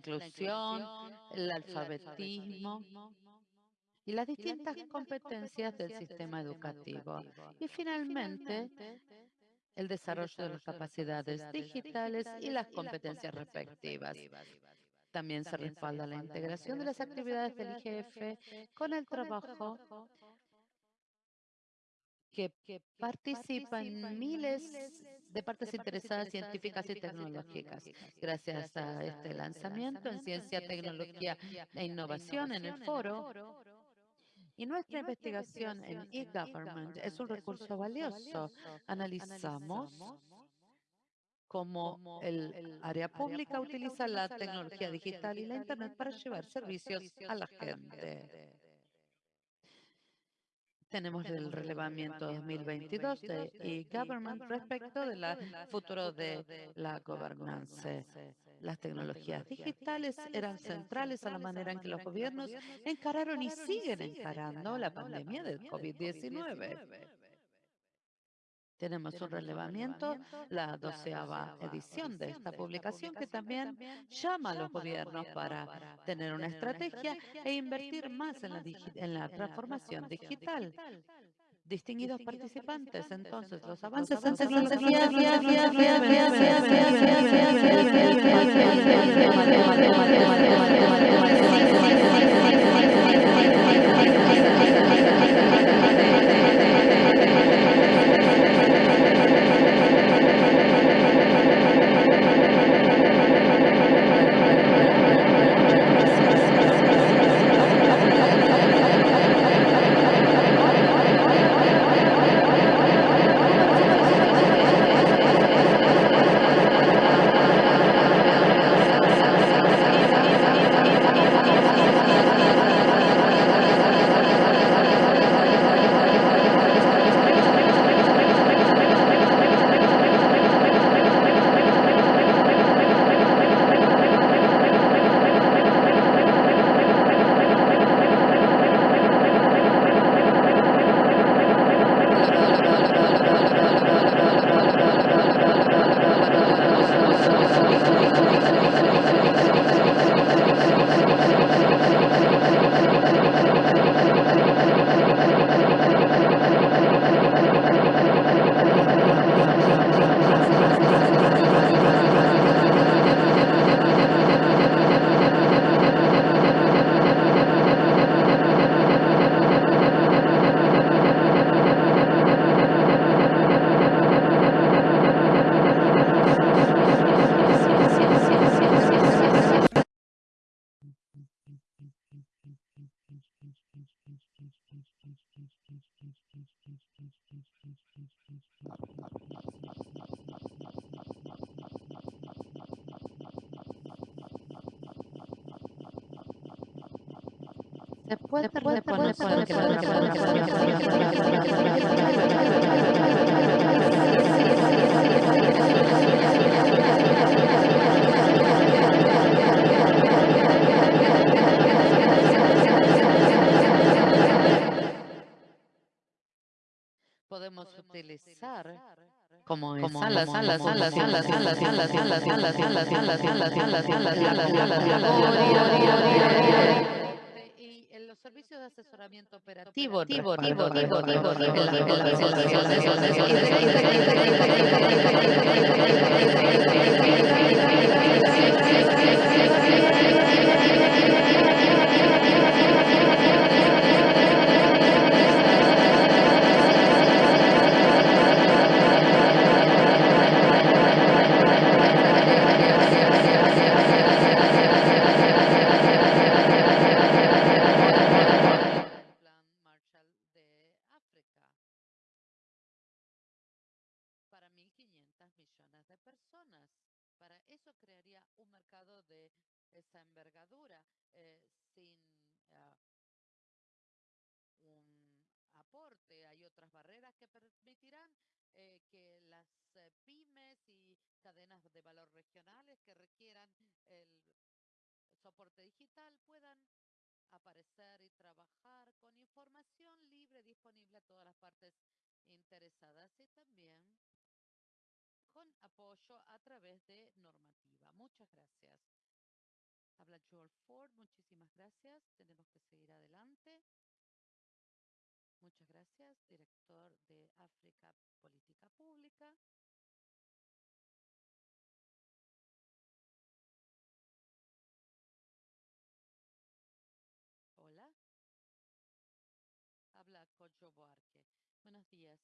inclusión, el alfabetismo y las distintas competencias del sistema educativo. Y finalmente, el desarrollo de las capacidades digitales y las competencias respectivas. También se respalda la integración de las actividades del IGF con el trabajo que, participa en miles de partes interesadas científicas y tecnológicas. Gracias a este lanzamiento en Ciencia, Tecnología e Innovación en el foro, y nuestra investigación en e-government es un recurso valioso. Analizamos cómo el área pública utiliza la tecnología digital y la Internet para llevar servicios a la gente. Tenemos el relevamiento 2022 de e-government respecto del futuro de la gobernanza. Las tecnologías digitales eran centrales a la manera en que los gobiernos encararon y siguen encarando la pandemia del COVID-19. Tenemos un relevamiento, la doceava edición de esta publicación, que también llama a los gobiernos para tener una estrategia e invertir más en la, en la transformación digital. Distinguidos participantes, entonces, los avances en tecnología salas, salas, servicios de asesoramiento operativo, de esa envergadura eh, sin ah, un aporte. Hay otras barreras que permitirán eh, que las eh, pymes y cadenas de valor regionales que requieran el soporte digital puedan aparecer y trabajar con información libre disponible a todas las partes interesadas y también con apoyo a través de normativa. Muchas gracias. Habla Joel Ford, muchísimas gracias. Tenemos que seguir adelante. Muchas gracias, director de África Política Pública. Hola. Habla Cocho Boarque. Buenos días,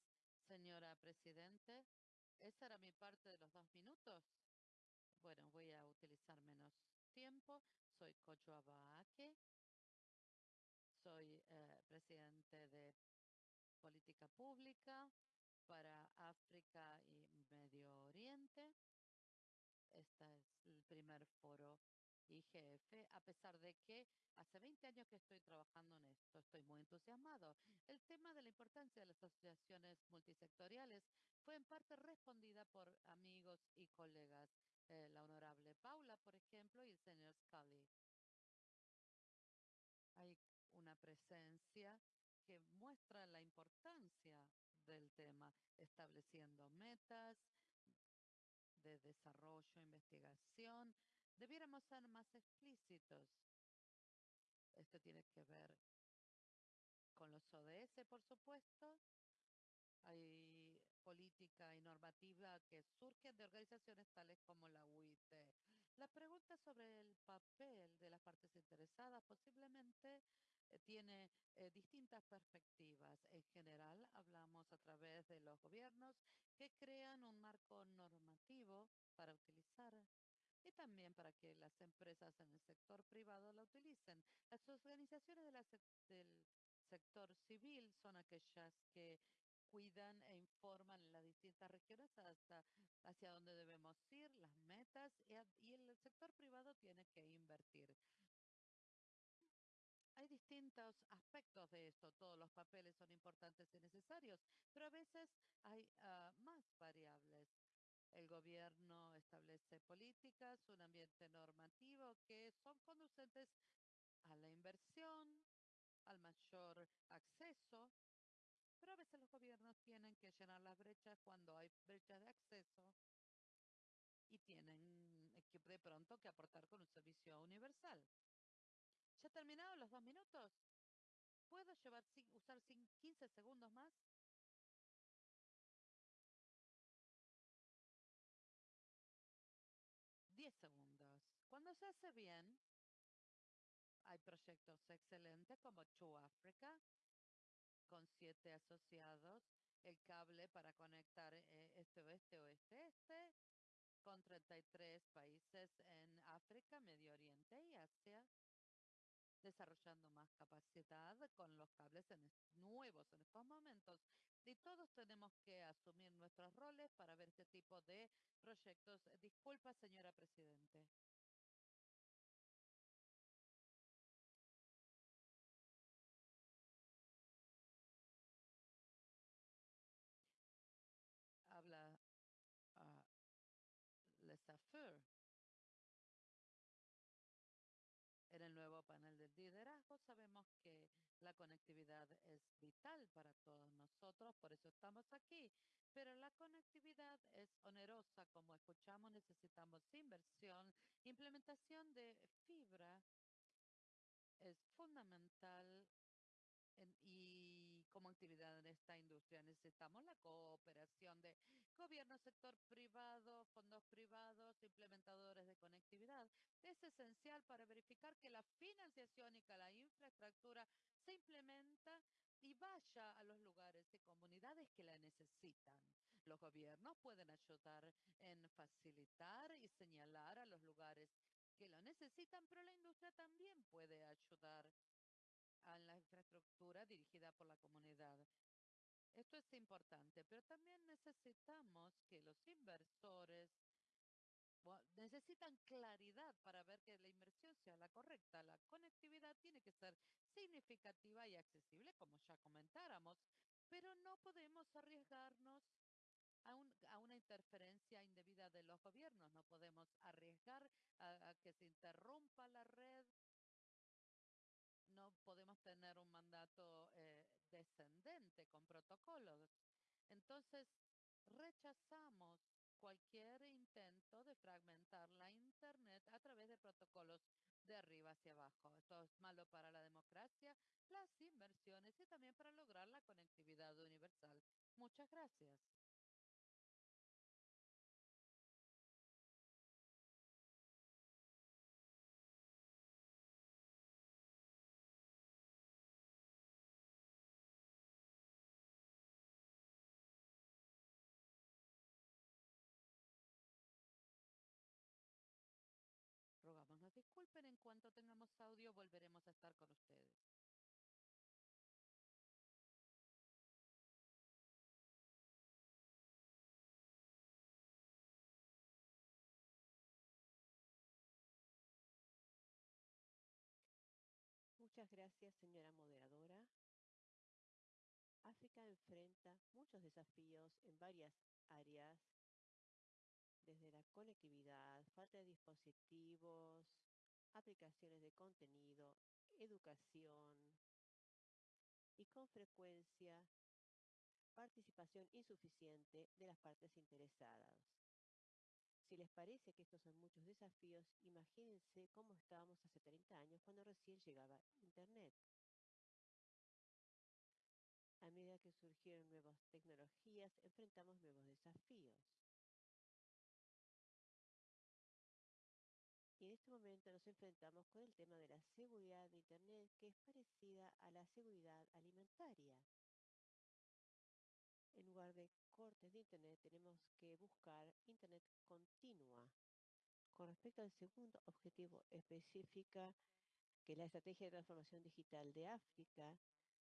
señora Presidente. ¿Esa era mi parte de los dos minutos? Bueno, voy a utilizar menos tiempo. Soy Cocho Abaque. Soy eh, presidente de Política Pública para África y Medio Oriente. Este es el primer foro IGF, a pesar de que hace 20 años que estoy trabajando en esto, estoy muy entusiasmado. El tema de la importancia de las asociaciones multisectoriales fue en parte respondida por amigos y colegas, eh, la honorable Paula, por ejemplo, y el señor Scully. Hay una presencia que muestra la importancia del tema, estableciendo metas de desarrollo, investigación, Debiéramos ser más explícitos. Esto tiene que ver con los ODS, por supuesto. Hay política y normativa que surgen de organizaciones tales como la UIT. La pregunta sobre el papel de las partes interesadas posiblemente eh, tiene eh, distintas perspectivas. En general, hablamos a través de los gobiernos que crean un marco normativo para utilizar y también para que las empresas en el sector privado la utilicen. Las organizaciones del sector civil son aquellas que cuidan e informan en las distintas regiones hasta hacia dónde debemos ir, las metas, y, el sector privado tiene que invertir. Hay distintos aspectos de esto, todos los papeles son importantes y necesarios, pero a veces hay ah, más variables. El gobierno establece políticas, un ambiente normativo que son conducentes a la inversión, al mayor acceso, pero a veces los gobiernos tienen que llenar las brechas cuando hay brechas de acceso y tienen que de pronto que aportar con un servicio universal. ¿Ya terminado los dos minutos? ¿Puedo llevar, usar 15 segundos más? Se hace bien, hay proyectos excelentes como True Africa, con siete asociados, el cable para conectar eh, este oeste, oeste, este, con 33 países en África, Medio Oriente y Asia, desarrollando más capacidad con los cables nuevos en estos momentos. Y todos tenemos que asumir nuestros roles para ver este tipo de proyectos. Disculpa, señora Presidente. Liderazgo sabemos que la conectividad es vital para todos nosotros, por eso estamos aquí, pero la conectividad es onerosa, como escuchamos, necesitamos inversión, implementación de fibra es fundamental y como actividad en esta industria necesitamos la cooperación de gobierno, sector privado, fondos privados, implementadores de conectividad. Es esencial para verificar que la financiación y que la infraestructura se implementa y vaya a los lugares y comunidades que la necesitan. Los gobiernos pueden ayudar en facilitar y señalar a los lugares que lo necesitan, pero la industria también puede ayudar a la infraestructura dirigida por la comunidad. Esto es importante, pero también necesitamos que los inversores necesitan claridad para ver que la inversión sea la correcta. La conectividad tiene que ser significativa y accesible, como ya comentáramos, pero no podemos arriesgarnos a, a, una interferencia indebida de los gobiernos. No podemos arriesgar a que se interrumpa la red no podemos tener un mandato eh, descendente con protocolos. Entonces, rechazamos cualquier intento de fragmentar la Internet a través de protocolos de arriba hacia abajo. Esto es malo para la democracia, las inversiones y también para lograr la conectividad universal. Muchas gracias. Muchas gracias, señora moderadora. África enfrenta muchos desafíos en varias áreas, desde la conectividad, falta de dispositivos, aplicaciones de contenido, educación y con frecuencia participación insuficiente de las partes interesadas. Si les parece que estos son muchos desafíos, imagínense cómo estábamos hace 30 años cuando recién llegaba Internet. A medida que surgieron nuevas tecnologías, enfrentamos nuevos desafíos. Y en este momento nos enfrentamos con el tema de la seguridad de Internet, que es parecida a la seguridad alimentaria. En lugar de cortes de Internet, tenemos que buscar Internet continua. Con respecto al segundo objetivo específico, que es la estrategia de transformación digital de África,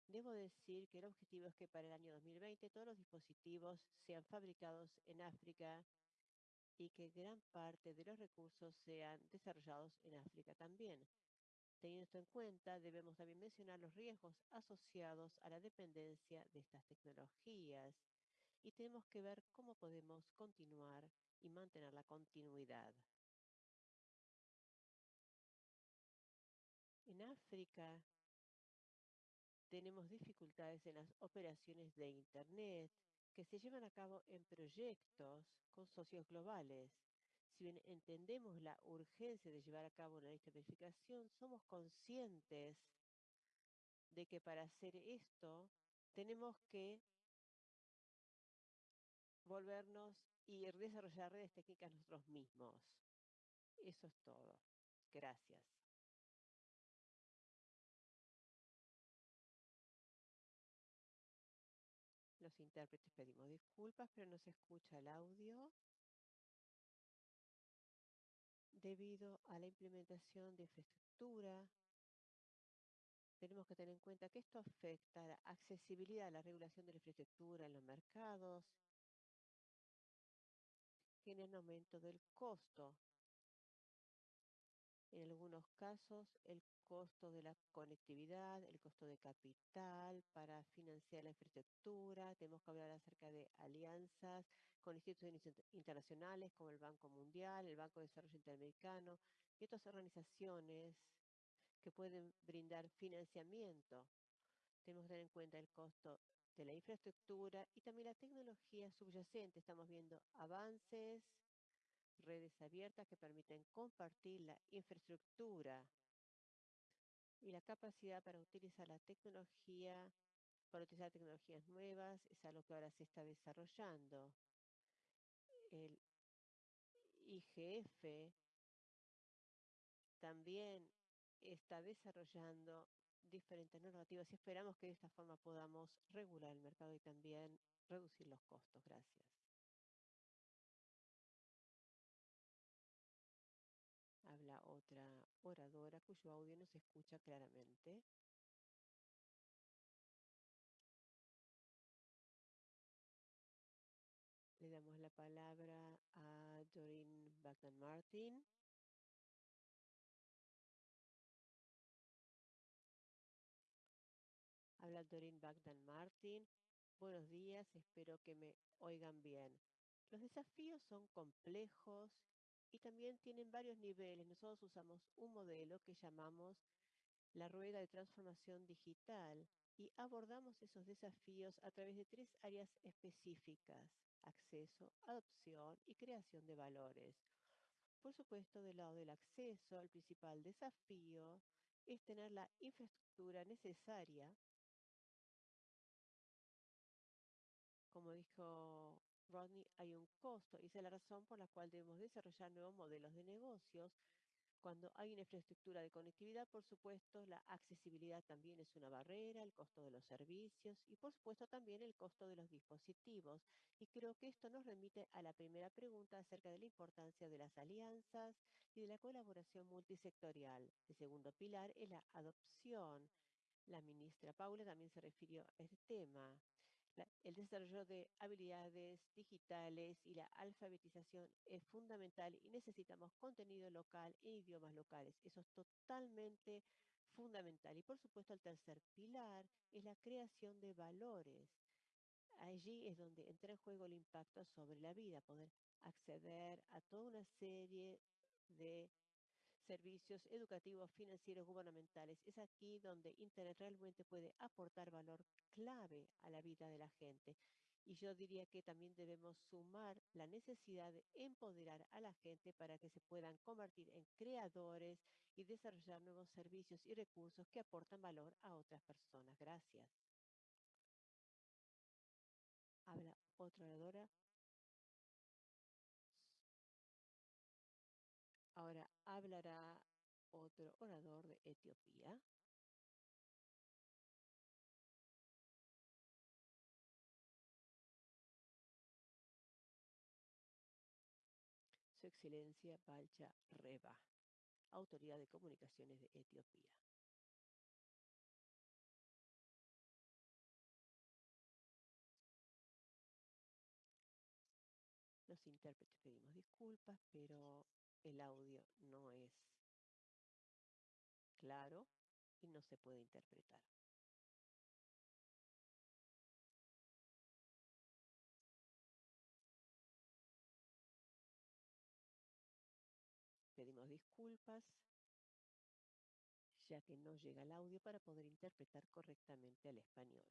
debo decir que el objetivo es que para el año 2020 todos los dispositivos sean fabricados en África y que gran parte de los recursos sean desarrollados en África también. Teniendo esto en cuenta, debemos también mencionar los riesgos asociados a la dependencia de estas tecnologías y tenemos que ver cómo podemos continuar y mantener la continuidad. En África tenemos dificultades en las operaciones de Internet, que se llevan a cabo en proyectos con socios globales. Si bien entendemos la urgencia de llevar a cabo una lista de verificación, somos conscientes de que para hacer esto tenemos que volvernos y desarrollar redes técnicas nosotros mismos. Eso es todo. Gracias. Los intérpretes pedimos disculpas, pero no se escucha el audio debido a la implementación de infraestructura. Tenemos que tener en cuenta que esto afecta la accesibilidad a la regulación de la infraestructura en los mercados, tiene un aumento del costo. En algunos casos, el costo de la conectividad, el costo de capital para financiar la infraestructura. Tenemos que hablar acerca de alianzas con instituciones internacionales como el Banco Mundial, el Banco de Desarrollo Interamericano y otras organizaciones que pueden brindar financiamiento. Tenemos que tener en cuenta el costo de la infraestructura y también la tecnología subyacente. Estamos viendo avances, redes abiertas que permiten compartir la infraestructura y la capacidad para utilizar la tecnología, para utilizar tecnologías nuevas, es algo que ahora se está desarrollando. El IGF también está desarrollando diferentes normativas y esperamos que de esta forma podamos regular el mercado y también reducir los costos. Gracias. Habla otra oradora cuyo audio no se escucha claramente. Le damos la palabra a Doreen Bagdan Martin. Doreen Bagdan Martin. Buenos días, espero que me oigan bien. Los desafíos son complejos y también tienen varios niveles. Nosotros usamos un modelo que llamamos la rueda de transformación digital y abordamos esos desafíos a través de tres áreas específicas. acceso, adopción y creación de valores. Por supuesto, del lado del acceso, el principal desafío es tener la infraestructura necesaria, como dijo Rodney, hay un costo y esa es la razón por la cual debemos desarrollar nuevos modelos de negocios. Cuando hay una infraestructura de conectividad, por supuesto, la accesibilidad también es una barrera, el costo de los servicios y, por supuesto, también el costo de los dispositivos. Y creo que esto nos remite a la primera pregunta acerca de la importancia de las alianzas y de la colaboración multisectorial. El segundo pilar es la adopción. La ministra Paula también se refirió a este tema el desarrollo de habilidades digitales y la alfabetización es fundamental y necesitamos contenido local e idiomas locales. Eso es totalmente fundamental. Y por supuesto el tercer pilar es la creación de valores. Allí es donde entra en juego el impacto sobre la vida, poder acceder a toda una serie de servicios educativos, financieros, gubernamentales. Es aquí donde Internet realmente puede aportar valor clave a la vida de la gente. Y yo diría que también debemos sumar la necesidad de empoderar a la gente para que se puedan convertir en creadores y desarrollar nuevos servicios y recursos que aportan valor a otras personas. Gracias. Habla otra oradora. Ahora hablará otro orador de Etiopía. Excelencia Balcha Reba, Autoridad de Comunicaciones de Etiopía. Los intérpretes pedimos disculpas, pero el audio no es claro y no se puede interpretar. Disculpas ya que no llega el audio para poder interpretar correctamente al español.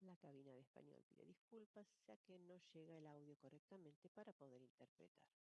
La cabina de español pide disculpas ya que no llega el audio correctamente para poder interpretar.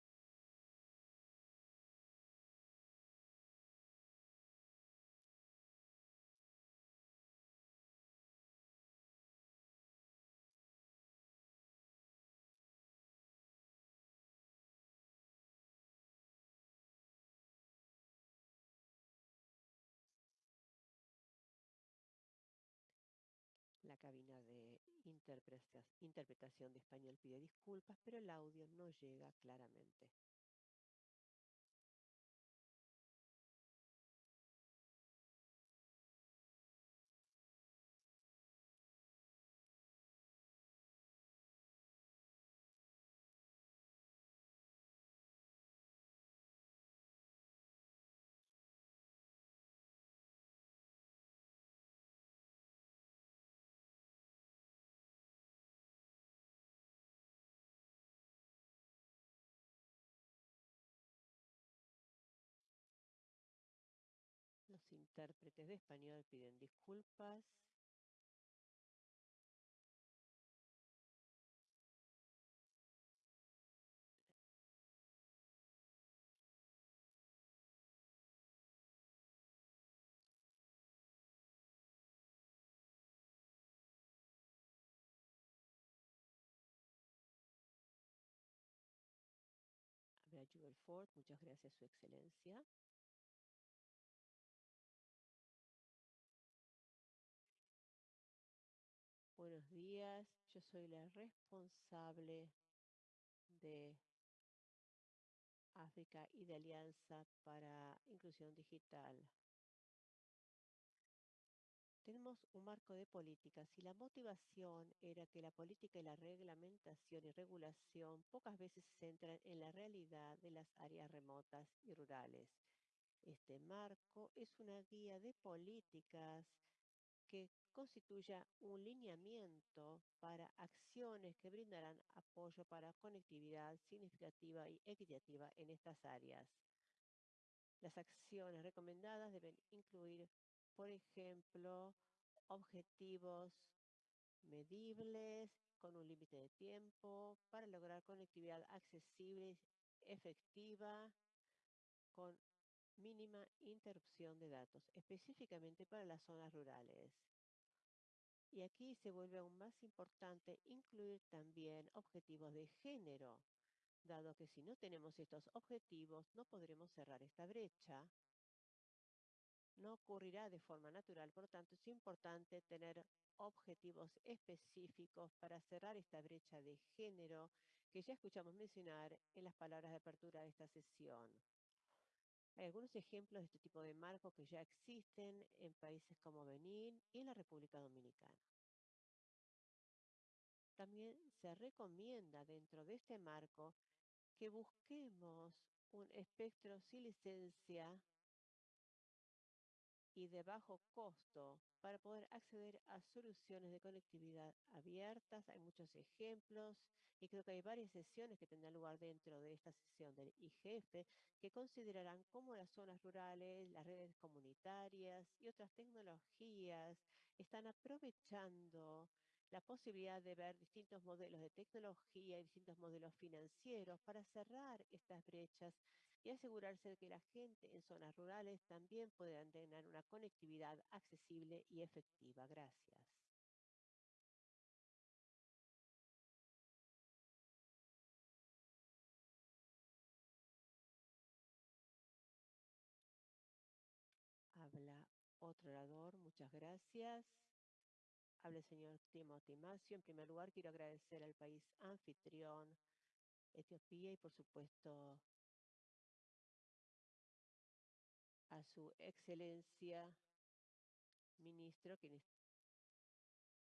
Interpretación de español pide disculpas, pero el audio no llega claramente. Intérpretes de español piden disculpas. Jewel Ford, muchas gracias, Su Excelencia. Buenos días, yo soy la responsable de África y de Alianza para Inclusión Digital. Tenemos un marco de políticas y la motivación era que la política y la reglamentación y regulación pocas veces se centran en la realidad de las áreas remotas y rurales. Este marco es una guía de políticas que constituya un lineamiento para acciones que brindarán apoyo para conectividad significativa y equitativa en estas áreas. Las acciones recomendadas deben incluir, por ejemplo, objetivos medibles con un límite de tiempo para lograr conectividad accesible, efectiva, con mínima interrupción de datos, específicamente para las zonas rurales. Y aquí se vuelve aún más importante incluir también objetivos de género, dado que si no tenemos estos objetivos no podremos cerrar esta brecha. No ocurrirá de forma natural, por lo tanto es importante tener objetivos específicos para cerrar esta brecha de género que ya escuchamos mencionar en las palabras de apertura de esta sesión. Hay algunos ejemplos de este tipo de marcos que ya existen en países como Benín y en la República Dominicana. También se recomienda dentro de este marco que busquemos un espectro sin licencia y de bajo costo para poder acceder a soluciones de conectividad abiertas. Hay muchos ejemplos y creo que hay varias sesiones que tendrán lugar dentro de esta sesión del IGF que considerarán cómo las zonas rurales, las redes comunitarias y otras tecnologías están aprovechando la posibilidad de ver distintos modelos de tecnología y distintos modelos financieros para cerrar estas brechas y asegurarse de que la gente en zonas rurales también puedan tener una conectividad accesible y efectiva. Gracias. Muchas gracias. Habla el señor Timothy Macio. En primer lugar, quiero agradecer al país anfitrión, Etiopía, y por supuesto a su excelencia ministro, quien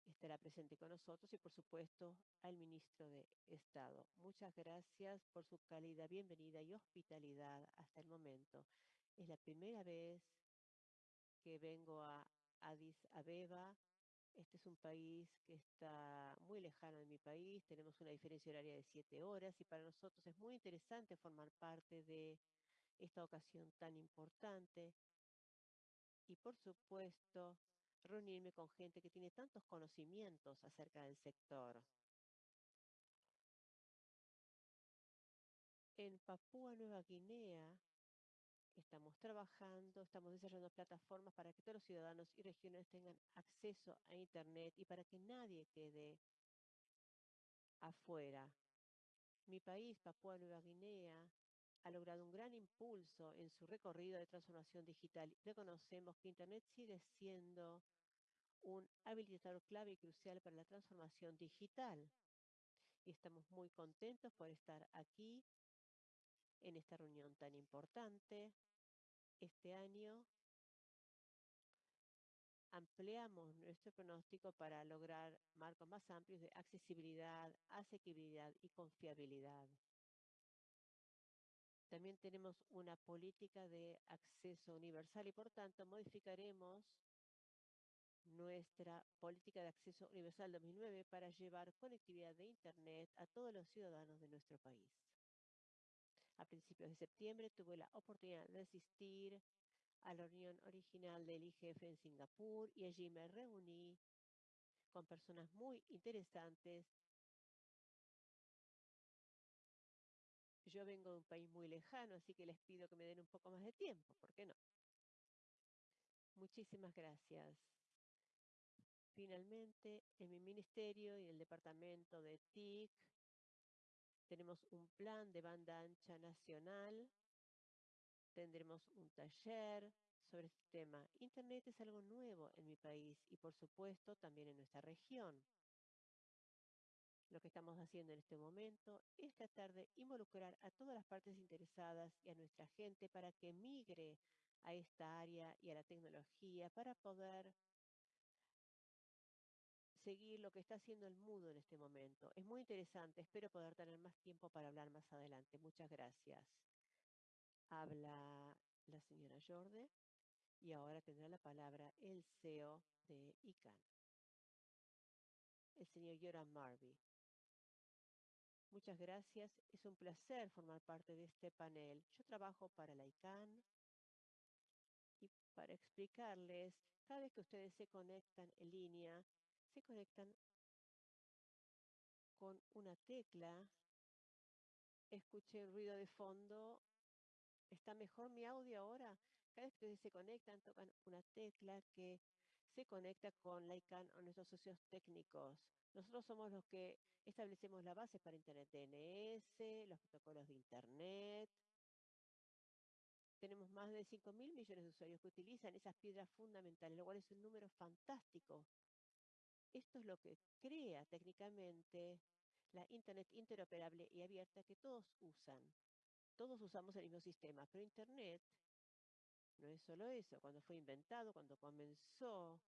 estará presente con nosotros, y por supuesto al ministro de Estado. Muchas gracias por su cálida bienvenida y hospitalidad hasta el momento. Es la primera vez que vengo a Addis Abeba. Este es un país que está muy lejano de mi país, tenemos una diferencia horaria de siete horas y para nosotros es muy interesante formar parte de esta ocasión tan importante y por supuesto reunirme con gente que tiene tantos conocimientos acerca del sector. En Papúa Nueva Guinea estamos trabajando, estamos desarrollando plataformas para que todos los ciudadanos y regiones tengan acceso a Internet y para que nadie quede afuera. Mi país, Papúa Nueva Guinea, ha logrado un gran impulso en su recorrido de transformación digital. Reconocemos que Internet sigue siendo un habilitador clave y crucial para la transformación digital. Y estamos muy contentos por estar aquí en esta reunión tan importante. Este año ampliamos nuestro pronóstico para lograr marcos más amplios de accesibilidad, asequibilidad y confiabilidad. También tenemos una política de acceso universal y por tanto modificaremos nuestra política de acceso universal 2009 para llevar conectividad de Internet a todos los ciudadanos de nuestro país. A principios de septiembre tuve la oportunidad de asistir a la reunión original del IGF en Singapur y allí me reuní con personas muy interesantes Yo vengo de un país muy lejano, así que les pido que me den un poco más de tiempo, ¿por qué no? Muchísimas gracias. Finalmente, en mi ministerio y el departamento de TIC tenemos un plan de banda ancha nacional. Tendremos un taller sobre este tema. Internet es algo nuevo en mi país y por supuesto también en nuestra región. Lo que estamos haciendo en este momento es tratar de involucrar a todas las partes interesadas y a nuestra gente para que migre a esta área y a la tecnología para poder seguir lo que está haciendo el mudo en este momento. Es muy interesante, espero poder tener más tiempo para hablar más adelante. Muchas gracias. Habla la señora Jorde. Y ahora tendrá la palabra el CEO de ICANN, el señor Yoram Marby. Muchas gracias. Es un placer formar parte de este panel. Yo trabajo para la ICANN y para explicarles, cada vez que ustedes se conectan en línea, se conectan con una tecla. Escuché el ruido de fondo. ¿Está mejor mi audio ahora? Cada vez que se conectan, tocan una tecla que se conecta con ICANN o nuestros socios técnicos. Nosotros somos los que establecemos la base para Internet DNS, los protocolos de Internet. Tenemos más de 5 mil millones de usuarios que utilizan esas piedras fundamentales, lo cual es un número fantástico. Esto es lo que crea técnicamente la Internet interoperable y abierta que todos usan. Todos usamos el mismo sistema, pero Internet no es solo eso. Cuando fue inventado, cuando comenzó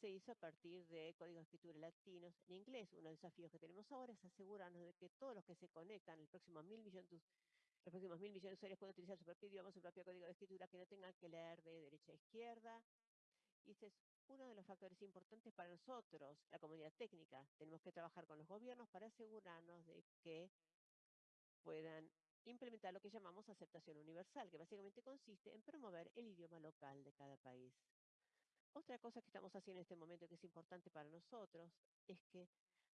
se hizo a partir de códigos de escritura latinos en inglés. Uno de los desafíos que tenemos ahora es asegurarnos de que todos los que se conectan, el próximo mil millones, los próximos mil millones de usuarios puedan utilizar su propio idioma, su propio código de escritura, que no tengan que leer de derecha a izquierda. Y ese es uno de los factores importantes para nosotros, la comunidad técnica. Tenemos que trabajar con los gobiernos para asegurarnos de que puedan implementar lo que llamamos aceptación universal, que básicamente consiste en promover el idioma local de cada país. Otra cosa que estamos haciendo en este momento que es importante para nosotros es que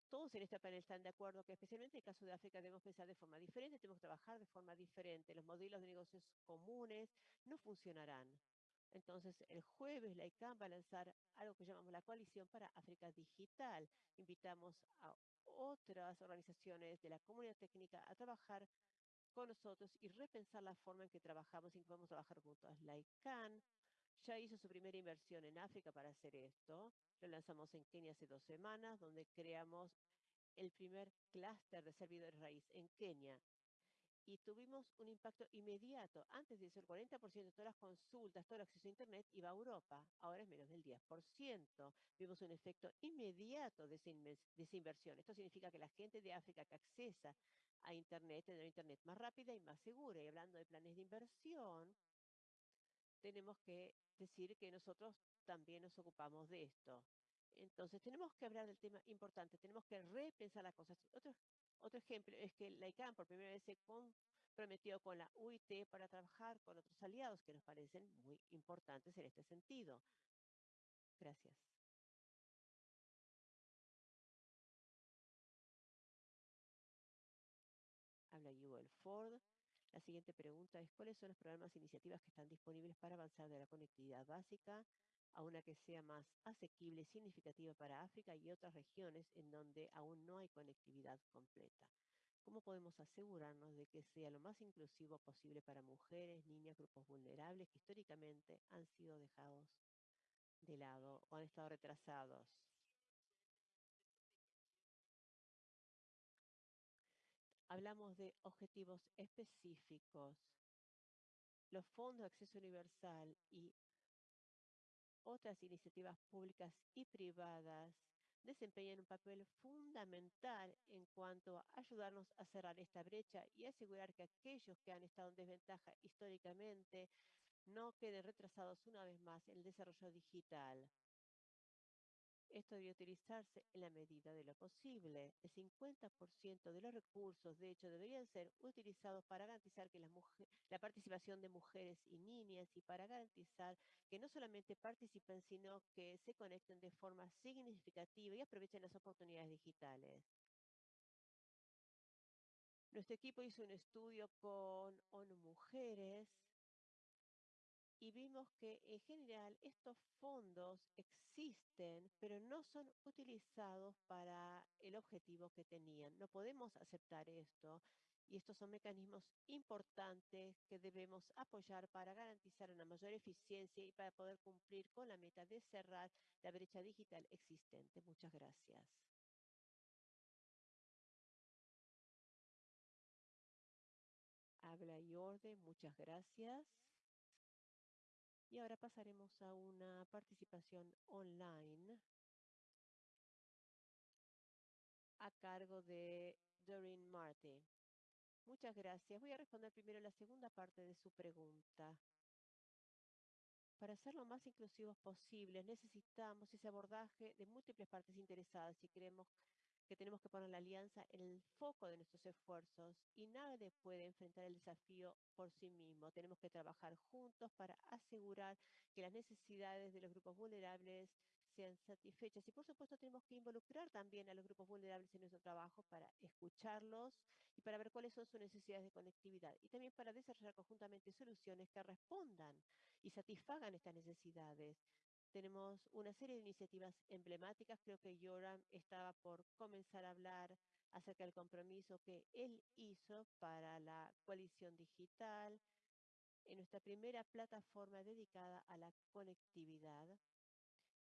todos en este panel están de acuerdo que especialmente en el caso de África debemos pensar de forma diferente, tenemos que trabajar de forma diferente. Los modelos de negocios comunes no funcionarán. Entonces, el jueves la ICANN va a lanzar algo que llamamos la Coalición para África Digital. Invitamos a otras organizaciones de la comunidad técnica a trabajar con nosotros y repensar la forma en que trabajamos y que podemos trabajar juntos. La ICANN ya hizo su primera inversión en África para hacer esto. Lo lanzamos en Kenia hace dos semanas, donde creamos el primer clúster de servidores raíz en Kenia. Y tuvimos un impacto inmediato. Antes de eso, el 40% de todas las consultas, todo el acceso a Internet iba a Europa. Ahora es menos del 10%. Vimos un efecto inmediato de esa, inversión. Esto significa que la gente de África que accesa a Internet tendrá Internet más rápida y más segura. Y hablando de planes de inversión, tenemos que decir que nosotros también nos ocupamos de esto. Entonces, tenemos que hablar del tema importante, tenemos que repensar las cosas. Otro ejemplo es que la ICANN por primera vez se comprometió con la UIT para trabajar con otros aliados que nos parecen muy importantes en este sentido. Gracias. Habla Yuval Ford. La siguiente pregunta es, ¿cuáles son los programas e iniciativas que están disponibles para avanzar de la conectividad básica a una que sea más asequible y significativa para África y otras regiones en donde aún no hay conectividad completa? ¿Cómo podemos asegurarnos de que sea lo más inclusivo posible para mujeres, niñas, grupos vulnerables que históricamente han sido dejados de lado o han estado retrasados? hablamos de objetivos específicos. Los fondos de acceso universal y otras iniciativas públicas y privadas desempeñan un papel fundamental en cuanto a ayudarnos a cerrar esta brecha y asegurar que aquellos que han estado en desventaja históricamente no queden retrasados una vez más en el desarrollo digital. Esto debe utilizarse en la medida de lo posible. El 50% de los recursos, de hecho, deberían ser utilizados para garantizar que la participación de mujeres y niñas y para garantizar que no solamente participen, sino que se conecten de forma significativa y aprovechen las oportunidades digitales. Nuestro equipo hizo un estudio con ONU Mujeres y vimos que en general estos fondos existen, pero no son utilizados para el objetivo que tenían. No podemos aceptar esto y estos son mecanismos importantes que debemos apoyar para garantizar una mayor eficiencia y para poder cumplir con la meta de cerrar la brecha digital existente. Muchas gracias. Habla y orden, muchas gracias. Y ahora pasaremos a una participación online a cargo de Doreen Marty. Muchas gracias. Voy a responder primero la segunda parte de su pregunta. Para ser lo más inclusivos posibles, necesitamos ese abordaje de múltiples partes interesadas y creemos que tenemos que poner la alianza en el foco de nuestros esfuerzos y nadie puede enfrentar el desafío por sí mismo. Tenemos que trabajar juntos para asegurar que las necesidades de los grupos vulnerables sean satisfechas. Y por supuesto tenemos que involucrar también a los grupos vulnerables en nuestro trabajo para escucharlos y para ver cuáles son sus necesidades de conectividad y también para desarrollar conjuntamente soluciones que respondan y satisfagan estas necesidades. Tenemos una serie de iniciativas emblemáticas. Creo que Yoram estaba por comenzar a hablar acerca del compromiso que él hizo para la coalición digital en nuestra primera plataforma dedicada a la conectividad.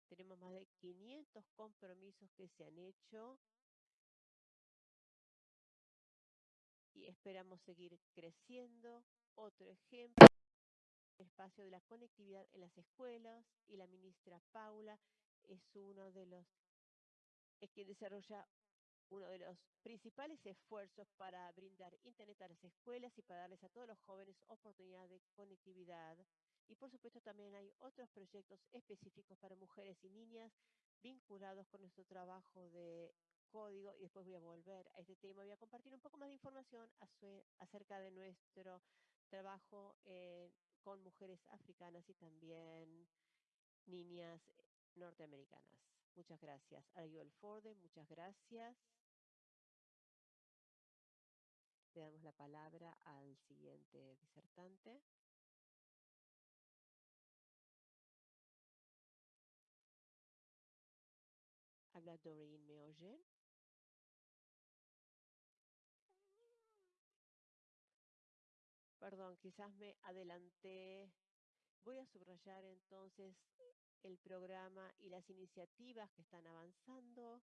Tenemos más de 500 compromisos que se han hecho y esperamos seguir creciendo. Otro ejemplo espacio de la conectividad en las escuelas y la ministra Paula es uno de los es quien desarrolla uno de los principales esfuerzos para brindar internet a las escuelas y para darles a todos los jóvenes oportunidad de conectividad. Y por supuesto también hay otros proyectos específicos para mujeres y niñas vinculados con nuestro trabajo de código y después voy a volver a este tema. Voy a compartir un poco más de información acerca de nuestro trabajo en con mujeres africanas y también niñas eh, norteamericanas. Muchas gracias. Ariel Forde, muchas gracias. Le damos la palabra al siguiente disertante. Habla Doreen, ¿me oyen? Perdón, quizás me adelanté. Voy a subrayar entonces el programa y las iniciativas que están avanzando.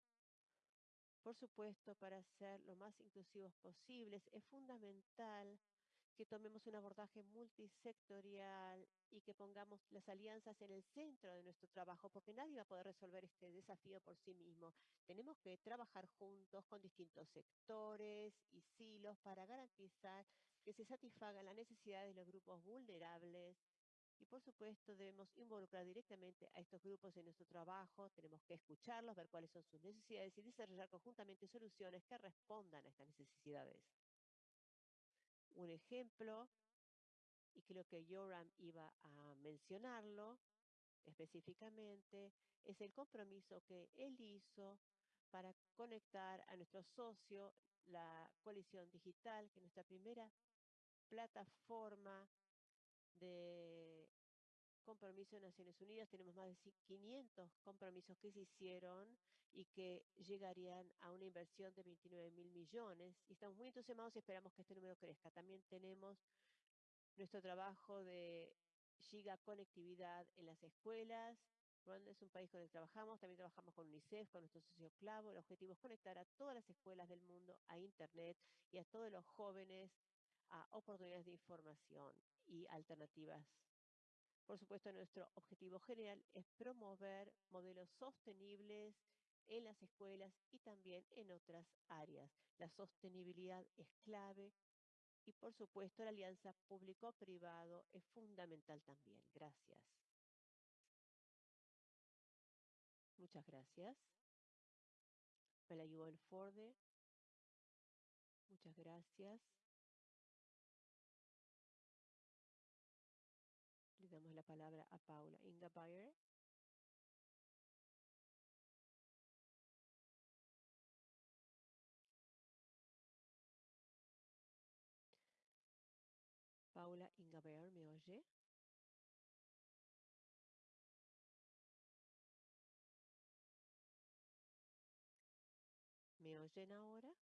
Por supuesto, para ser lo más inclusivos posibles, es fundamental que tomemos un abordaje multisectorial y que pongamos las alianzas en el centro de nuestro trabajo, porque nadie va a poder resolver este desafío por sí mismo. Tenemos que trabajar juntos con distintos sectores y silos para garantizar que se satisfagan las necesidades de los grupos vulnerables y por supuesto debemos involucrar directamente a estos grupos en nuestro trabajo, tenemos que escucharlos, ver cuáles son sus necesidades y desarrollar conjuntamente soluciones que respondan a estas necesidades. Un ejemplo, y creo que Yoram iba a mencionarlo específicamente, es el compromiso que él hizo para conectar a nuestro socio, la coalición digital, que es nuestra primera plataforma de compromiso de Naciones Unidas. Tenemos más de 500 compromisos que se hicieron y que llegarían a una inversión de 29 mil millones. Y estamos muy entusiasmados y esperamos que este número crezca. También tenemos nuestro trabajo de giga conectividad en las escuelas. Ruanda es un país con el que trabajamos, también trabajamos con UNICEF, con nuestro socio clavo. El objetivo es conectar a todas las escuelas del mundo a Internet y a todos los jóvenes a oportunidades de información y alternativas. Por supuesto, nuestro objetivo general es promover modelos sostenibles en las escuelas y también en otras áreas. La sostenibilidad es clave y, por supuesto, la alianza público-privado es fundamental también. Gracias. Muchas gracias. Me la llevó el Forde. Muchas gracias. La palabra a Paula Inga Bayer. Paula Inga Bayer, ¿me oye? ¿Me oyen ahora?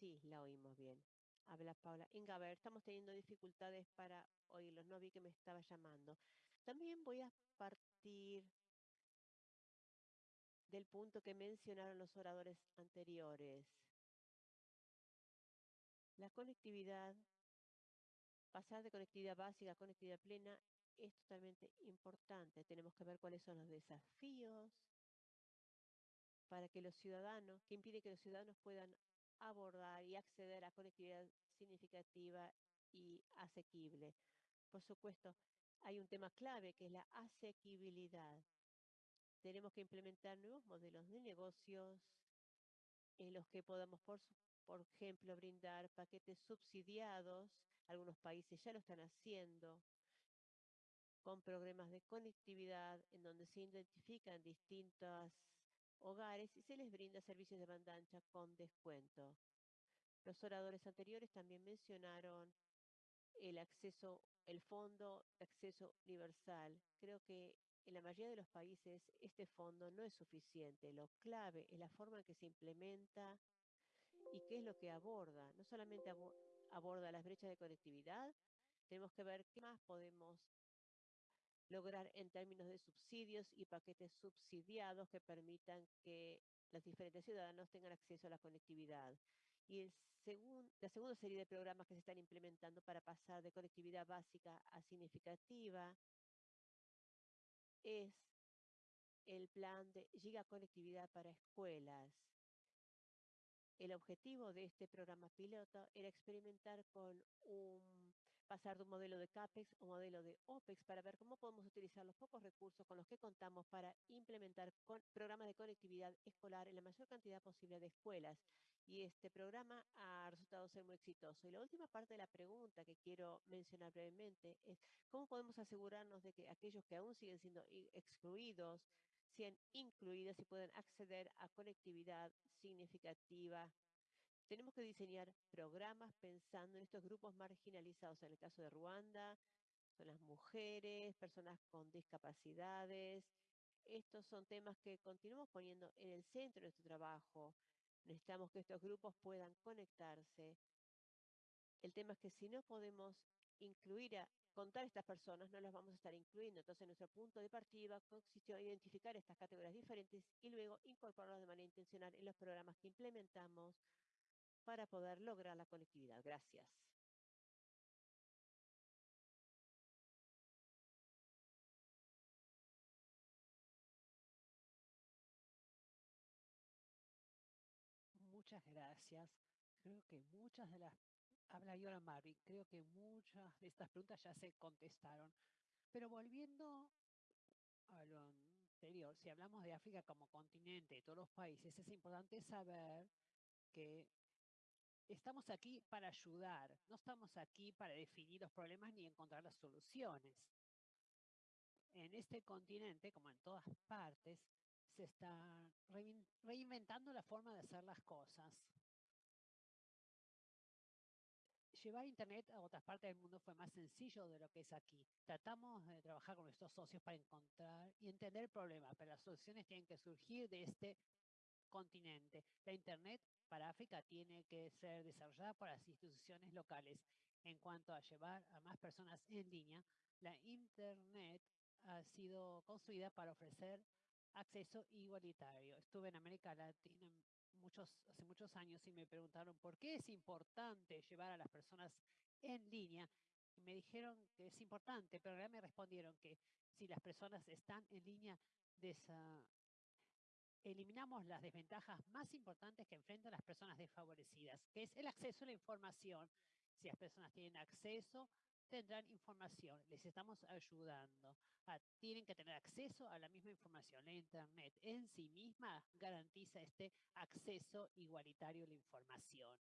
Sí, la oímos bien. Habla Paula. Inga, a ver, estamos teniendo dificultades para oírlos. No vi que me estaba llamando. También voy a partir del punto que mencionaron los oradores anteriores. La conectividad, pasar de conectividad básica a conectividad plena es totalmente importante. Tenemos que ver cuáles son los desafíos para que los ciudadanos, que impide que los ciudadanos puedan abordar y acceder a conectividad significativa y asequible. Por supuesto, hay un tema clave que es la asequibilidad. Tenemos que implementar nuevos modelos de negocios en los que podamos, por, por ejemplo, brindar paquetes subsidiados. Algunos países ya lo están haciendo con programas de conectividad en donde se identifican distintos hogares y se les brinda servicios de banda ancha con descuento. Los oradores anteriores también mencionaron el acceso, el fondo de acceso universal. Creo que en la mayoría de los países este fondo no es suficiente. Lo clave es la forma en que se implementa y qué es lo que aborda. No solamente aborda las brechas de conectividad, tenemos que ver qué más podemos lograr en términos de subsidios y paquetes subsidiados que permitan que los diferentes ciudadanos tengan acceso a la conectividad. Y el la segunda serie de programas que se están implementando para pasar de conectividad básica a significativa es el plan de gigaconectividad para escuelas. El objetivo de este programa piloto era experimentar con un pasar de un modelo de CAPEX un modelo de OPEX para ver cómo podemos utilizar los pocos recursos con los que contamos para implementar programas de conectividad escolar en la mayor cantidad posible de escuelas. Y este programa ha resultado ser muy exitoso. Y la última parte de la pregunta que quiero mencionar brevemente es cómo podemos asegurarnos de que aquellos que aún siguen siendo excluidos sean incluidos y puedan acceder a conectividad significativa tenemos que diseñar programas pensando en estos grupos marginalizados. En el caso de Ruanda, son las mujeres, personas con discapacidades. Estos son temas que continuamos poniendo en el centro de nuestro trabajo. Necesitamos que estos grupos puedan conectarse. El tema es que si no podemos incluir a contar a estas personas, no las vamos a estar incluyendo. Entonces, nuestro punto de partida consistió en identificar estas categorías diferentes y luego incorporarlas de manera intencional en los programas que implementamos para poder lograr la conectividad. Gracias. Muchas gracias. Creo que muchas de las... Habla Yola Marvin. Creo que muchas de estas preguntas ya se contestaron. Pero volviendo a lo anterior, si hablamos de África como continente, de todos los países, es importante saber que estamos aquí para ayudar, no estamos aquí para definir los problemas ni encontrar las soluciones. En este continente, como en todas partes, se está reinventando la forma de hacer las cosas. Llevar Internet a otras partes del mundo fue más sencillo de lo que es aquí. Tratamos de trabajar con nuestros socios para encontrar y entender el problema, pero las soluciones tienen que surgir de este continente. La Internet para África tiene que ser desarrollada por las instituciones locales. En cuanto a llevar a más personas en línea, la Internet ha sido construida para ofrecer acceso igualitario. Estuve en América Latina muchos, hace muchos años y me preguntaron por qué es importante llevar a las personas en línea. Y me dijeron que es importante, pero realmente me respondieron que si las personas están en línea, esa eliminamos las desventajas más importantes que enfrentan las personas desfavorecidas, que es el acceso a la información. Si las personas tienen acceso, tendrán información. Les estamos ayudando. Ah, tienen que tener acceso a la misma información. La Internet en sí misma garantiza este acceso igualitario a la información.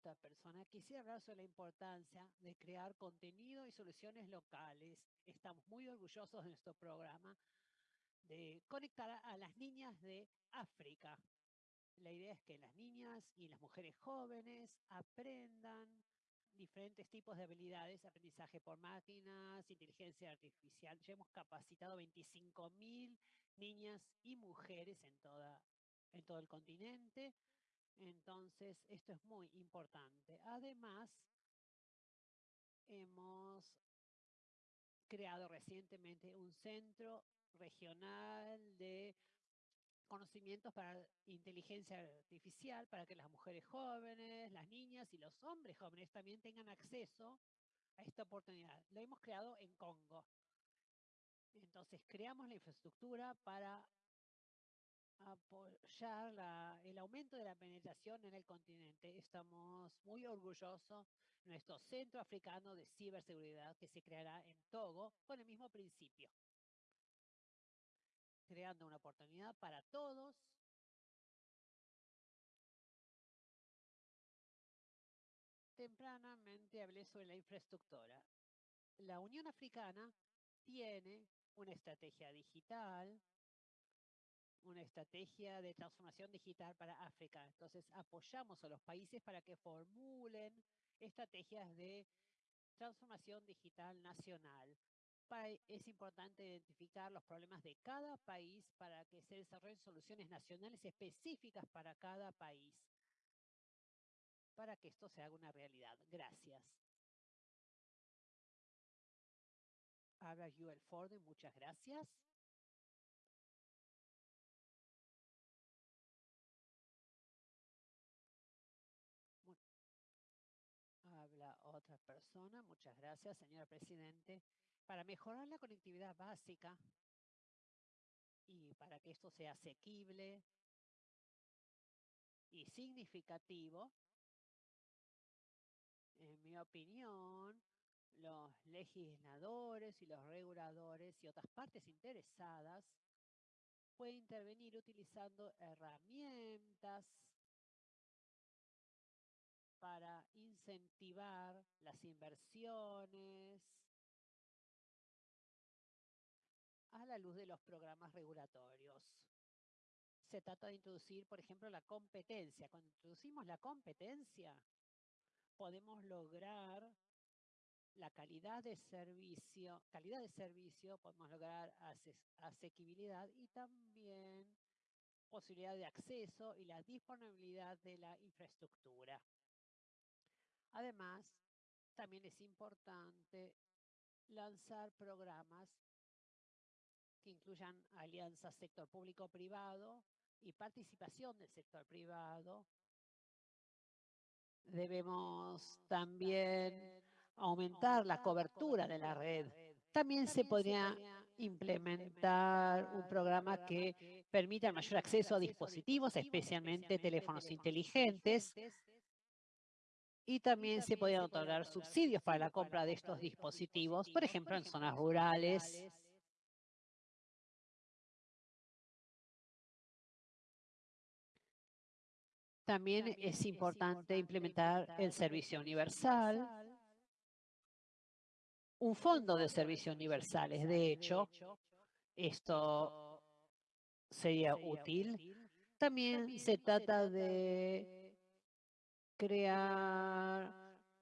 Otra persona. Quisiera hablar sobre la importancia de crear contenido y soluciones locales. Estamos muy orgullosos de nuestro programa de conectar a las niñas de África. La idea es que las niñas y las mujeres jóvenes aprendan diferentes tipos de habilidades, aprendizaje por máquinas, inteligencia artificial. Ya hemos capacitado 25 mil niñas y mujeres en, toda, en todo el continente entonces, esto es muy importante. Además, hemos creado recientemente un centro regional de conocimientos para inteligencia artificial para que las mujeres jóvenes, las niñas y los hombres jóvenes también tengan acceso a esta oportunidad. Lo hemos creado en Congo. Entonces, creamos la infraestructura para apoyar la- el aumento de la penetración en el continente. Estamos muy orgullosos de nuestro centro africano de ciberseguridad que se creará en Togo con el mismo principio, creando una oportunidad para todos Tempranamente hablé sobre la infraestructura. La Unión Africana tiene una estrategia digital, una estrategia de transformación digital para África. Entonces, apoyamos a los países para que formulen estrategias de transformación digital nacional. Pa- Es importante identificar los problemas de cada país para que se desarrollen soluciones nacionales específicas para cada país para que esto se haga una realidad. Gracias. Habla Joel Ford, muchas gracias. Muchas gracias, señor presidente. Para mejorar la conectividad básica y para que esto sea asequible y significativo, en mi opinión, los legisladores y los reguladores y otras partes interesadas pueden intervenir utilizando herramientas para incentivar las inversiones a la luz de los programas regulatorios. Se trata de introducir, por ejemplo, la competencia. Cuando introducimos la competencia, podemos lograr la calidad de servicio, calidad de servicio, podemos lograr ases- asequibilidad y también posibilidad de acceso y la disponibilidad de la infraestructura. Además, también es importante lanzar programas que incluyan alianzas sector público-privado y participación del sector privado Debemos también aumentar la cobertura de la red. También se podría implementar un programa que permita mayor acceso a dispositivos, especialmente teléfonos inteligentes. Y también se podrían otorgar subsidios para la compra de estos dispositivos, por ejemplo, en zonas rurales. También es importante implementar el servicio universal, un fondo de servicios universales. De hecho, esto sería útil. También se trata de crear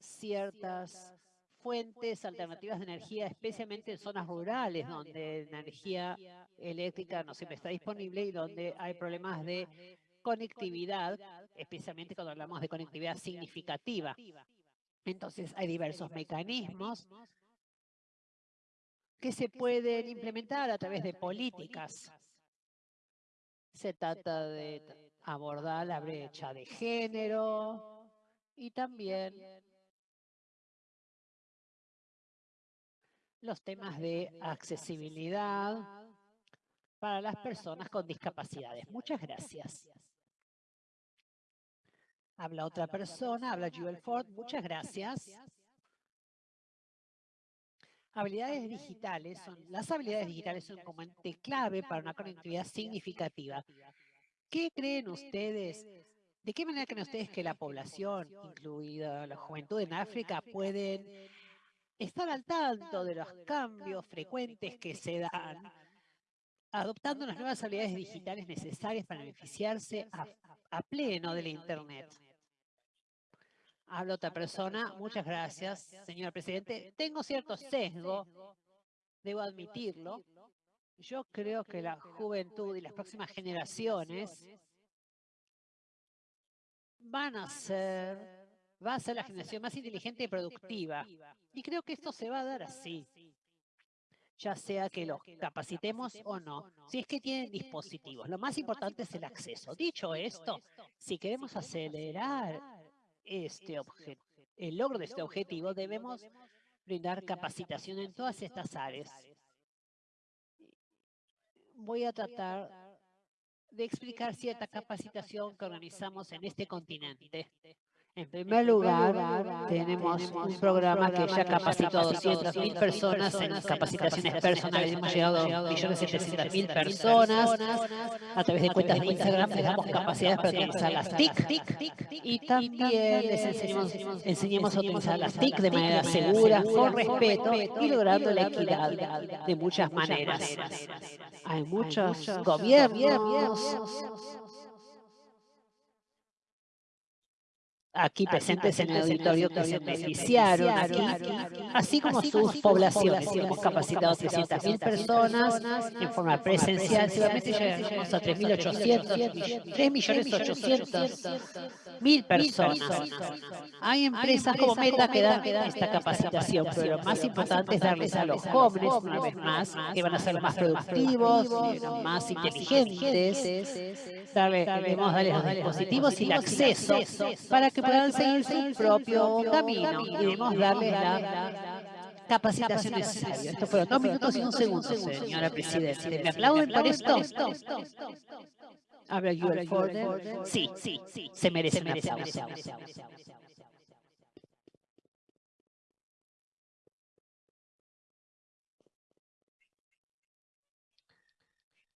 ciertas fuentes alternativas de energía, especialmente en zonas rurales, donde la energía eléctrica no siempre está disponible y donde hay problemas de conectividad, especialmente cuando hablamos de conectividad significativa. Entonces, hay diversos mecanismos que se pueden implementar a través de políticas. Se trata de abordar la brecha de género y también los temas de accesibilidad para las personas con discapacidades. Muchas gracias. Habla otra persona, habla Joel Ford. Muchas gracias. Habilidades digitales son, las habilidades digitales son un componente clave para una conectividad significativa. ¿Qué creen ustedes? ¿De qué manera creen ustedes que la población, incluida la juventud en África, pueden estar al tanto de los cambios frecuentes que se dan, adoptando las nuevas habilidades digitales necesarias para beneficiarse a, a pleno del Internet? Habla otra persona. Muchas gracias, señor presidente. Tengo cierto sesgo, debo admitirlo. Yo creo que la juventud y las próximas generaciones van a ser, va a ser la generación más inteligente y productiva. Y creo que esto se va a dar así, ya sea que los capacitemos o no, si es que tienen dispositivos. Lo más importante es el acceso. Dicho esto, si queremos acelerar este obje- el logro de este objetivo, debemos brindar capacitación en todas estas áreas. Voy a tratar de explicar cierta capacitación que organizamos en este continente. En primer lugar, tenemos un programa que ya capacitó a 200.000 personas en capacitaciones personales. Hemos llegado a 1.700.000 personas. A través de cuentas de Instagram les damos capacidades para utilizar las TIC. Y también les enseñamos, enseñamos a utilizar las TIC de manera segura, con respeto y logrando la equidad de muchas maneras. Hay muchos gobiernos aquí presentes en el auditorio que se beneficiaron aquí, así como sus poblaciones. Hemos capacitado a 300.000 personas en forma presencial, seguramente llegamos a 3.800, 3.800.000 personas. Hay empresas como Meta que dan esta capacitación, pero lo más importante es darles a los jóvenes, una vez más, que van a ser más productivos, más inteligentes, debemos darles los dispositivos y el acceso para que puedan seguir su propio camino y debemos darle la capacitación necesaria. Esto fueron dos minutos y un segundo, señora Presidenta. ¿Me aplauden por esto? ¿Habla Ford? Sí, sí, sí, se merece un aplauso.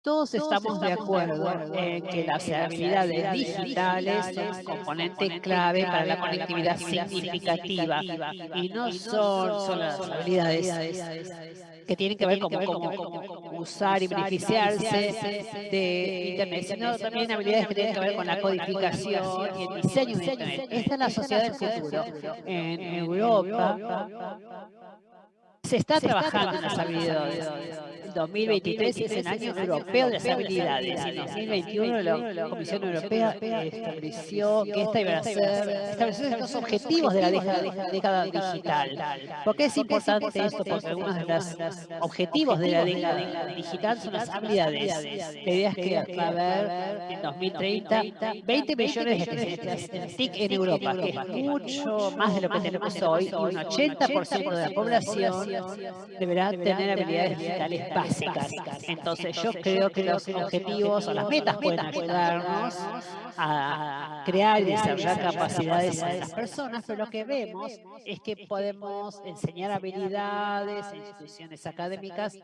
Todos estamos de acuerdo en que las habilidades digitales son un componente clave para la conectividad significativa y no son solo las habilidades que tienen que ver con cómo usar y beneficiarse de Internet, sino también habilidades que tienen que ver con la codificación y el diseño de Internet. Esta es la sociedad del futuro. En Europa se está trabajando en las habilidades. El 2023 es el año europeo de las habilidades en 2021 la Comisión Europea estableció que esta iba a ser estableció los objetivos de la década, digital. ¿Por qué es importante esto? Porque algunos de los objetivos de la década digital son las habilidades. La idea es que va a haber en 2030 20 millones de TIC en Europa, que es mucho más de lo que tenemos hoy y un 80% de la población deberá tener habilidades digitales básicas. Entonces yo creo que los objetivos o las metas pueden ayudarnos a crear y desarrollar capacidades en las personas, pero lo que vemos es que podemos enseñar habilidades en instituciones académicas.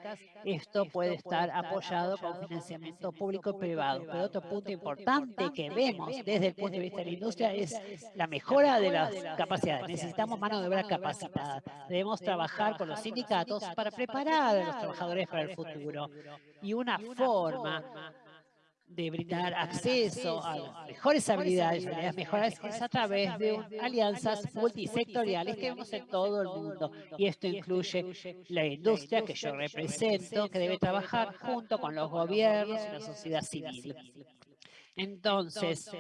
Esto puede estar apoyado con financiamiento público y privado. Pero otro punto importante que vemos desde el punto de vista de la industria es la mejora de las capacidades. Necesitamos mano de obra capacitada. Debemos trabajar con los sindicatos para preparar a los trabajadores para el futuro. Y una forma de brindar acceso a las mejores habilidades, habilidades mejoras, es a través de alianzas multisectoriales que vemos en todo el mundo. Y esto incluye la industria que yo represento, que debe trabajar junto con los gobiernos y la sociedad civil. Entonces,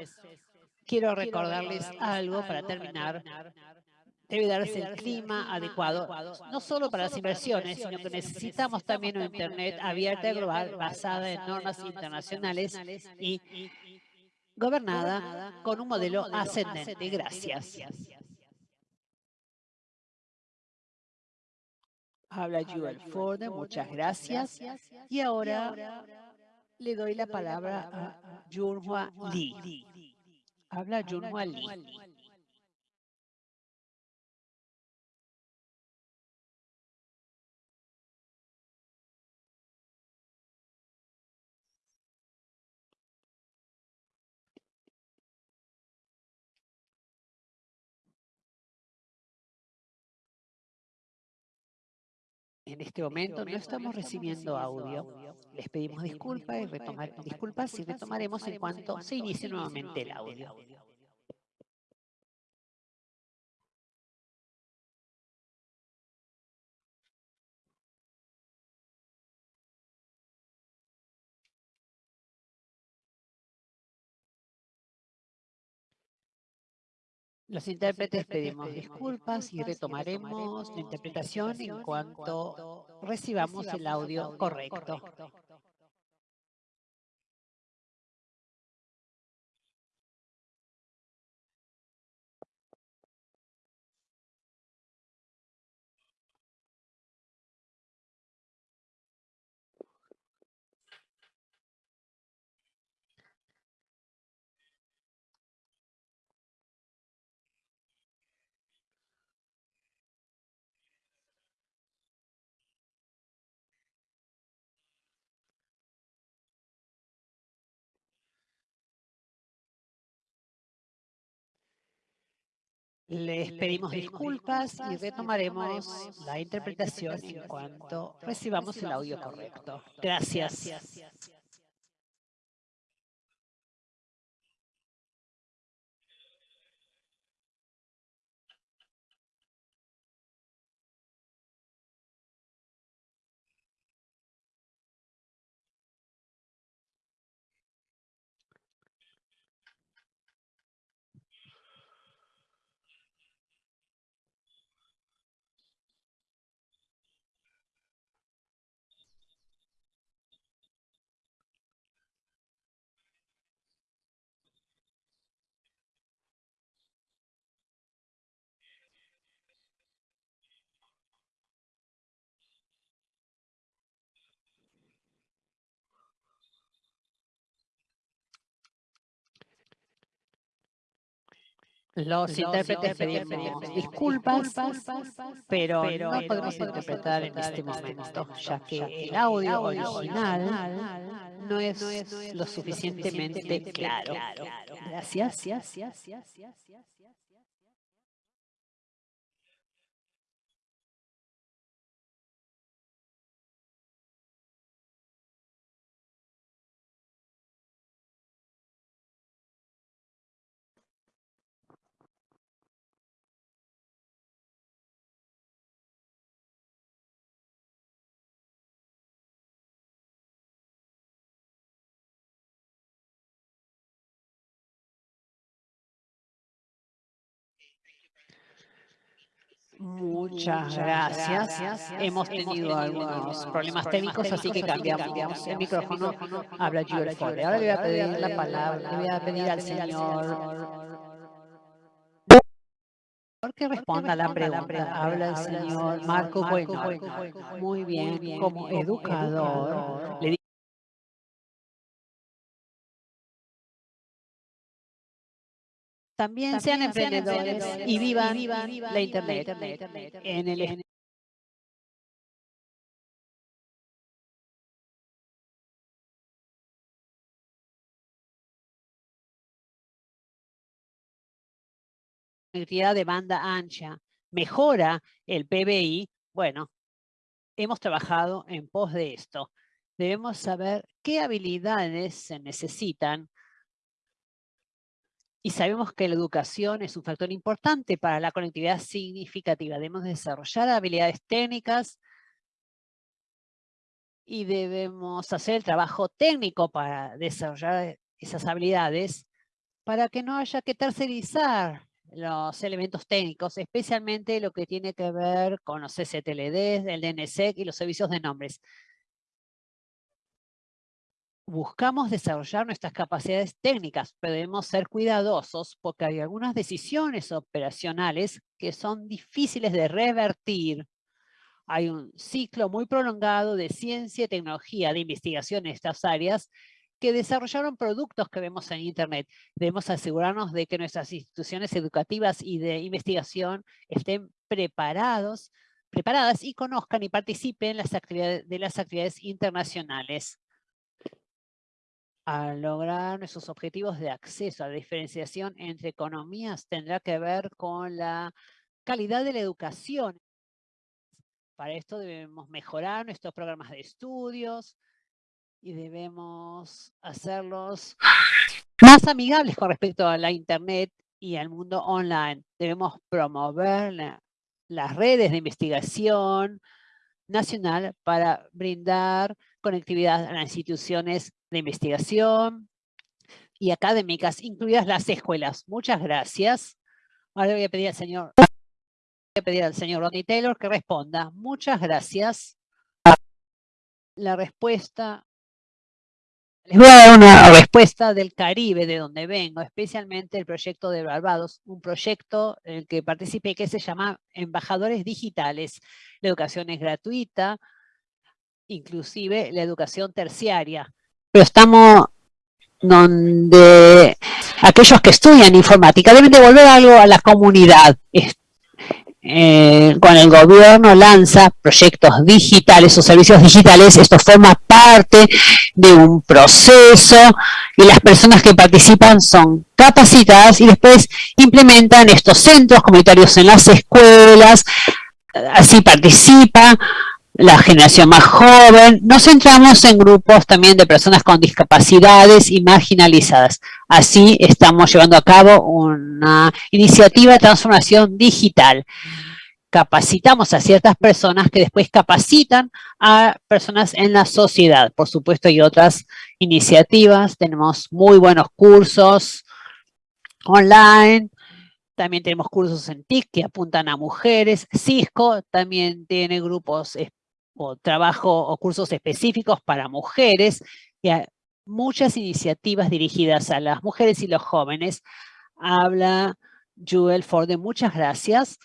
quiero recordarles algo para terminar debe darse el clima adecuado, no solo para las inversiones, sino que necesitamos también una Internet abierta y global basada en normas internacionales y gobernada con un modelo ascendente. Gracias. Habla Joel Ford, muchas gracias. Y ahora le doy la palabra a Junhua Lee. Habla Junhua Lee. En este momento no estamos recibiendo audio. Les pedimos disculpas y retomar, disculpas y retomaremos en cuanto se inicie nuevamente el audio. Los intérpretes pedimos disculpas y retomaremos la interpretación en cuanto recibamos el audio correcto. Les pedimos disculpas y retomaremos la interpretación en cuanto recibamos el audio correcto. Gracias. Los intérpretes pedimos disculpas, pero no podemos interpretar en este momento, ya que el audio original no es lo suficientemente claro. Gracias. Muchas gracias. Hemos tenido algunos problemas técnicos, así que cambiamos el micrófono. Habla Jules Ford. Ahora le voy a pedir la palabra, le voy a pedir al señor que responda la pregunta. Habla el señor Marco Bueno. Muy bien, como educador, le También, sean emprendedores, y vivan, la Internet, en el de banda ancha mejora el PBI, bueno, hemos trabajado en pos de esto. Debemos saber qué habilidades se necesitan y sabemos que la educación es un factor importante para la conectividad significativa. Debemos desarrollar habilidades técnicas y debemos hacer el trabajo técnico para desarrollar esas habilidades para que no haya que tercerizar los elementos técnicos, especialmente lo que tiene que ver con los STLD, el DNSEC y los servicios de nombres buscamos desarrollar nuestras capacidades técnicas, pero debemos ser cuidadosos porque hay algunas decisiones operacionales que son difíciles de revertir. Hay un ciclo muy prolongado de ciencia y tecnología de investigación en estas áreas que desarrollaron productos que vemos en Internet. Debemos asegurarnos de que nuestras instituciones educativas y de investigación estén preparados, preparadas y conozcan y participen en las actividades, de las actividades internacionales a lograr nuestros objetivos de acceso a la diferenciación entre economías tendrá que ver con la calidad de la educación. Para esto debemos mejorar nuestros programas de estudios y debemos hacerlos más amigables con respecto a la Internet y al mundo online. Debemos promover las redes de investigación nacional para brindar conectividad a las instituciones de investigación y académicas, incluidas las escuelas. Muchas gracias. Ahora voy a pedir al señor, voy a pedir al señor Ronnie Taylor que responda. Muchas gracias. La respuesta les voy a dar una respuesta del Caribe, de donde vengo, especialmente el proyecto de Barbados, un proyecto en el que participé que se llama Embajadores Digitales. La educación es gratuita, inclusive la educación terciaria pero estamos donde aquellos que estudian informática deben devolver algo a la comunidad. eh, el gobierno lanza proyectos digitales o servicios digitales, esto forma parte de un proceso y las personas que participan son capacitadas y después implementan estos centros comunitarios en las escuelas, así participa la generación más joven. Nos centramos en grupos también de personas con discapacidades y marginalizadas. Así estamos llevando a cabo una iniciativa de transformación digital. Capacitamos a ciertas personas que después capacitan a personas en la sociedad. Por supuesto, hay otras iniciativas. Tenemos muy buenos cursos online, también tenemos cursos en TIC que apuntan a mujeres. Cisco también tiene grupos o trabajo o cursos específicos para mujeres. Y muchas iniciativas dirigidas a las mujeres y los jóvenes. Habla Joel Ford, muchas gracias.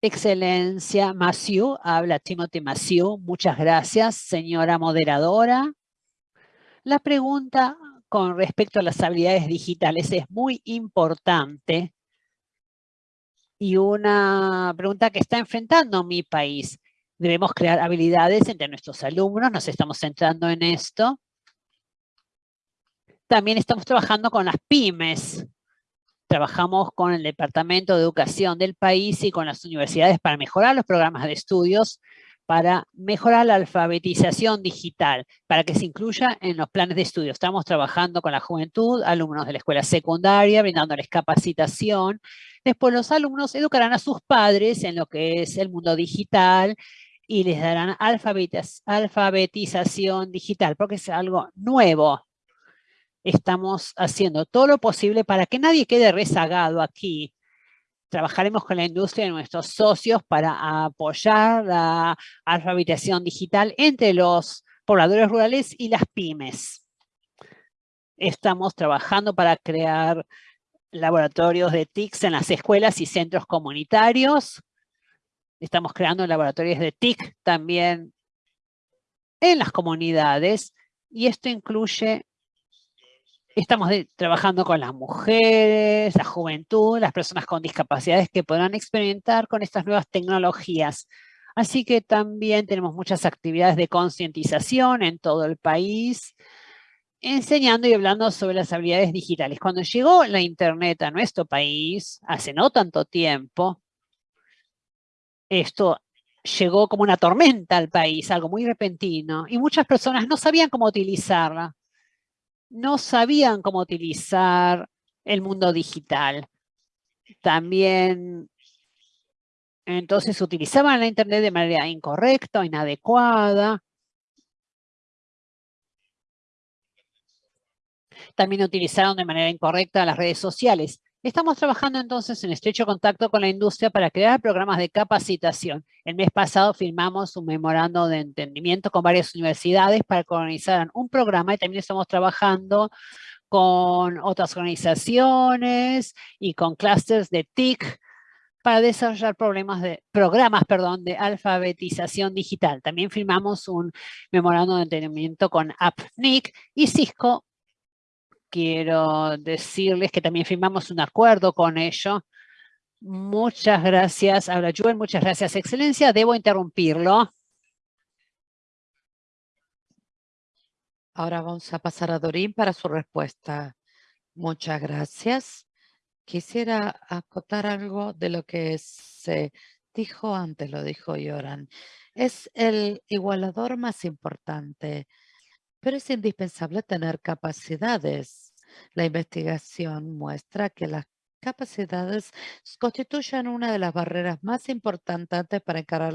Excelencia Maciú, habla Timothy Maciú. Muchas gracias, señora moderadora. La pregunta con respecto a las habilidades digitales es muy importante y una pregunta que está enfrentando mi país. Debemos crear habilidades entre nuestros alumnos, nos estamos centrando en esto. También estamos trabajando con las pymes. Trabajamos con el Departamento de Educación del país y con las universidades para mejorar los programas de estudios para mejorar la alfabetización digital, para que se incluya en los planes de estudio. Estamos trabajando con la juventud, alumnos de la escuela secundaria, brindándoles capacitación. Después los alumnos educarán a sus padres en lo que es el mundo digital y les darán alfabetización digital, porque es algo nuevo. Estamos haciendo todo lo posible para que nadie quede rezagado aquí Trabajaremos con la industria y nuestros socios para apoyar la alfabetización digital entre los pobladores rurales y las pymes. Estamos trabajando para crear laboratorios de TICs en las escuelas y centros comunitarios. Estamos creando laboratorios de TIC también en las comunidades y esto incluye Estamos trabajando con las mujeres, la juventud, las personas con discapacidades que podrán experimentar con estas nuevas tecnologías. Así que también tenemos muchas actividades de concientización en todo el país, enseñando y hablando sobre las habilidades digitales. Cuando llegó la Internet a nuestro país, hace no tanto tiempo, esto llegó como una tormenta al país, algo muy repentino, y muchas personas no sabían cómo utilizarla no sabían cómo utilizar el mundo digital. También, entonces utilizaban la Internet de manera incorrecta inadecuada. También utilizaron de manera incorrecta las redes sociales. Estamos trabajando entonces en estrecho contacto con la industria para crear programas de capacitación. El mes pasado firmamos un memorando de entendimiento con varias universidades para que organizaran un programa y también estamos trabajando con otras organizaciones y con clusters de TIC para desarrollar problemas de, programas perdón, de alfabetización digital. También firmamos un memorando de entendimiento con AppNIC y Cisco quiero decirles que también firmamos un acuerdo con ello. Muchas gracias. Habla Joel, muchas gracias, Excelencia. Debo interrumpirlo. Ahora vamos a pasar a Dorín para su respuesta. Muchas gracias. Quisiera acotar algo de lo que se dijo antes, lo dijo Yoran. Es el igualador más importante pero es indispensable tener capacidades. La investigación muestra que las capacidades constituyen una de las barreras más importantes para encarar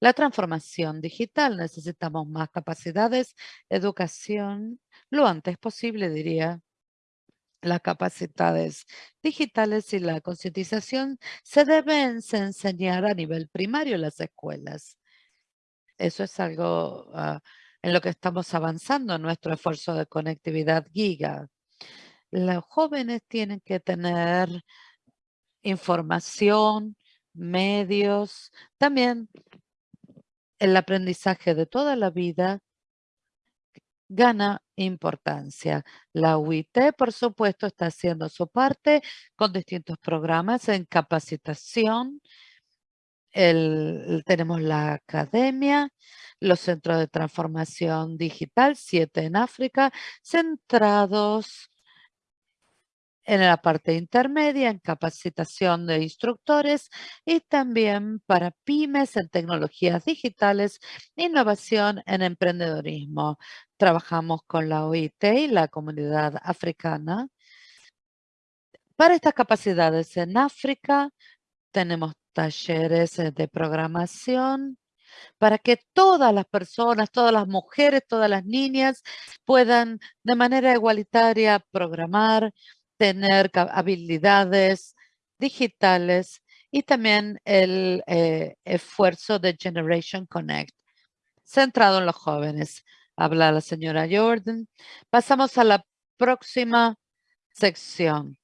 la, transformación digital. Necesitamos más capacidades, educación, lo antes posible, diría. Las capacidades digitales y la concientización se deben enseñar a nivel primario en las escuelas. Eso es algo ah, en lo que estamos avanzando en nuestro esfuerzo de conectividad giga. Los jóvenes tienen que tener información, medios, también el aprendizaje de toda la vida gana importancia. La UIT, por supuesto, está haciendo su parte con distintos programas en capacitación. Tenemos la academia, los centros de transformación digital, siete en África, centrados en la parte intermedia, en capacitación de instructores y también para pymes en tecnologías digitales, innovación en emprendedorismo. Trabajamos con la OIT y la comunidad africana. Para estas capacidades en África tenemos talleres eh, de programación, para que todas las personas, todas las mujeres, todas las niñas puedan de manera igualitaria programar, tener habilidades digitales y también el eh, esfuerzo de Generation Connect, centrado en los jóvenes. Habla la señora Jordan. Pasamos a la próxima sección.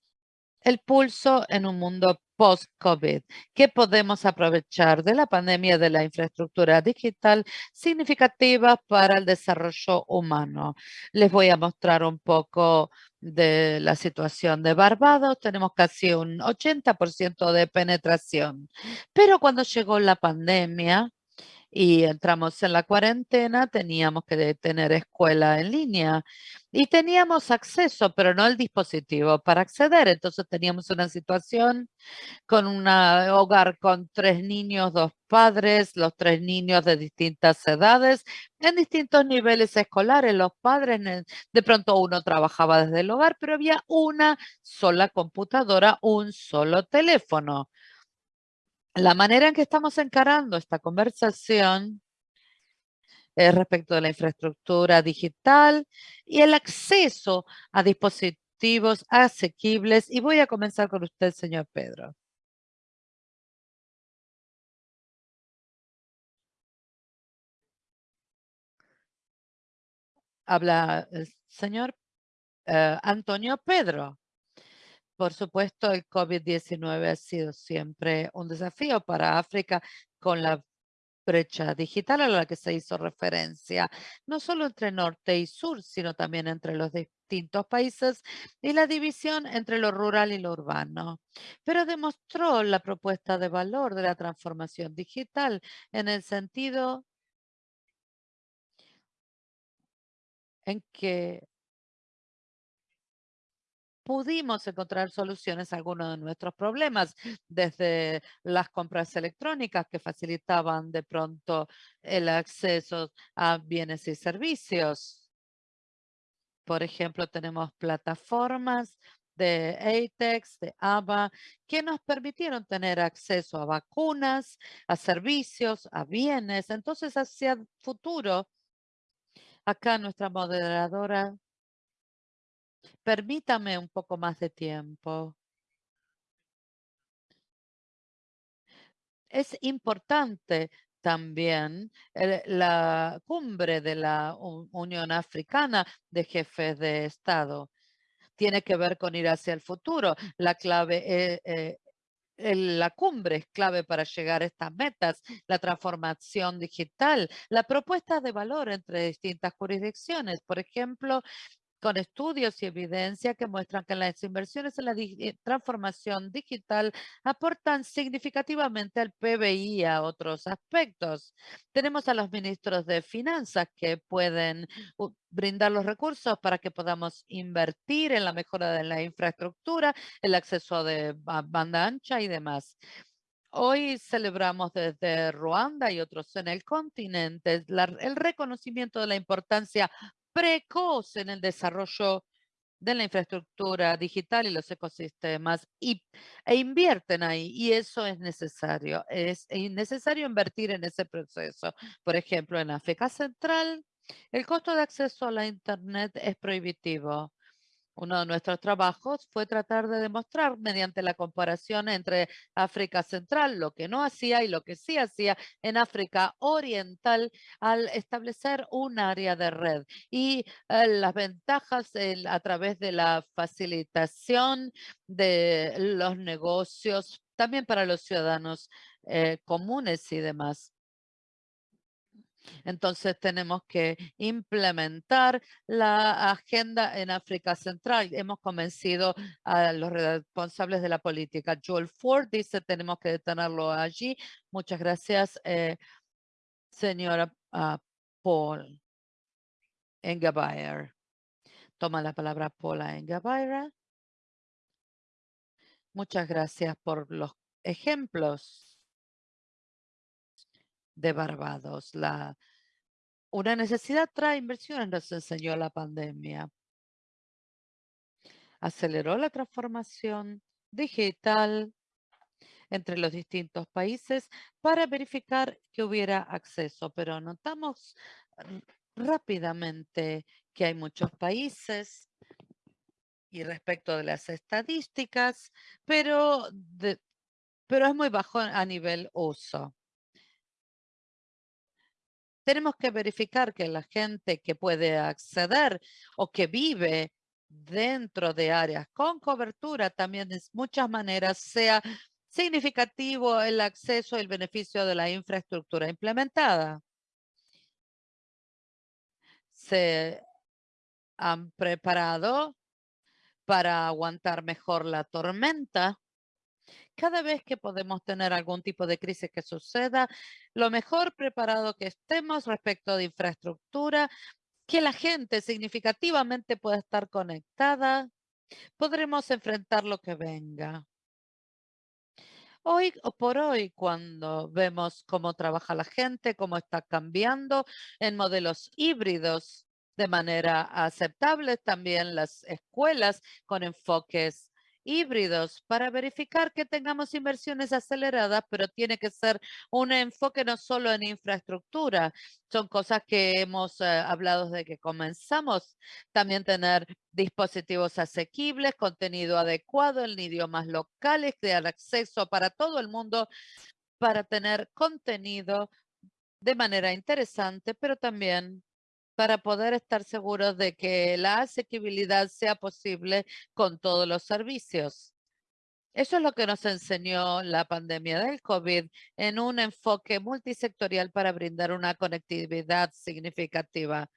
El pulso en un mundo post-COVID. ¿Qué podemos aprovechar de la pandemia de la infraestructura digital significativa para el desarrollo humano? Les voy a mostrar un poco de la situación de Barbados. Tenemos casi un 80% de penetración. Pero cuando llegó la pandemia, y entramos en la cuarentena, teníamos que tener escuela en línea y teníamos acceso, pero no el dispositivo para acceder. Entonces teníamos una situación con un hogar con tres niños, dos padres, los tres niños de distintas edades, en distintos niveles escolares. Los padres, de pronto uno trabajaba desde el hogar, pero había una sola computadora, un solo teléfono la manera en que estamos encarando esta conversación es respecto de la infraestructura digital y el acceso a dispositivos asequibles. Y voy a comenzar con usted, señor Pedro. Habla el señor eh, Antonio Pedro. Por supuesto, el COVID-19 ha sido siempre un desafío para África con la brecha digital a la que se hizo referencia, no solo entre norte y sur, sino también entre los distintos países y la división entre lo rural y lo urbano. Pero demostró la propuesta de valor de la transformación digital en el sentido en que pudimos encontrar soluciones a algunos de nuestros problemas, desde las compras electrónicas que facilitaban de pronto el acceso a bienes y servicios. Por ejemplo, tenemos plataformas de ATEX, de ABA, que nos permitieron tener acceso a vacunas, a servicios, a bienes. Entonces, hacia el futuro, acá nuestra moderadora Permítame un poco más de tiempo. Es importante también la cumbre de la Unión Africana de Jefes de Estado. Tiene que ver con ir hacia el futuro. La clave eh, eh, la cumbre es clave para llegar a estas metas, la transformación digital, la propuesta de valor entre distintas jurisdicciones. Por ejemplo, con estudios y evidencia que muestran que las inversiones en la eh, transformación digital aportan significativamente al PBI a otros aspectos. Tenemos a los ministros de finanzas que pueden brindar los recursos para que podamos invertir en la mejora de la infraestructura, el acceso de banda ancha y demás. Hoy celebramos desde Ruanda y otros en el continente el reconocimiento de la importancia precoz en el desarrollo de la infraestructura digital y los ecosistemas y, e invierten ahí y eso es necesario. Es necesario invertir en ese proceso. Por ejemplo, en África Central, el costo de acceso a la Internet es prohibitivo. Uno de nuestros trabajos fue tratar de demostrar mediante la comparación entre África Central, lo que no hacía y lo que sí hacía en África Oriental al establecer un área de red y eh, las ventajas a través de la facilitación de los negocios, también para los ciudadanos eh, comunes y demás. Entonces tenemos que implementar la agenda en África Central. Hemos convencido a los responsables de la política. Joel Ford dice tenemos que detenerlo allí. Muchas gracias, eh, señora uh, Paul Engabayer. Toma la palabra Paula Engabayer. Muchas gracias por los ejemplos de Barbados. La, una necesidad trae inversiones, nos enseñó la pandemia. Aceleró la transformación digital entre los distintos países para verificar que hubiera acceso, pero notamos rápidamente que hay muchos países y respecto de las estadísticas, pero, pero es muy bajo a nivel uso. Tenemos que verificar que la gente que puede acceder o que vive dentro de áreas con cobertura también de muchas maneras sea significativo el acceso y el beneficio de la infraestructura implementada. Se han preparado para aguantar mejor la tormenta. Cada vez que podemos tener algún tipo de crisis que suceda, lo mejor preparado que estemos respecto de infraestructura, que la gente significativamente pueda estar conectada, podremos enfrentar lo que venga. Hoy o por hoy, cuando vemos cómo trabaja la gente, cómo está cambiando en modelos híbridos, de manera aceptable también las escuelas con enfoques híbridos para verificar que tengamos inversiones aceleradas, pero tiene que ser un enfoque no solo en infraestructura. Son cosas que hemos eh, hablado desde que comenzamos. También tener dispositivos asequibles, contenido adecuado en idiomas locales, crear acceso para todo el mundo para tener contenido de manera interesante, pero también para poder estar seguros de que la asequibilidad sea posible con todos los servicios. Eso es lo que nos enseñó la pandemia del COVID en un enfoque multisectorial para brindar una conectividad significativa.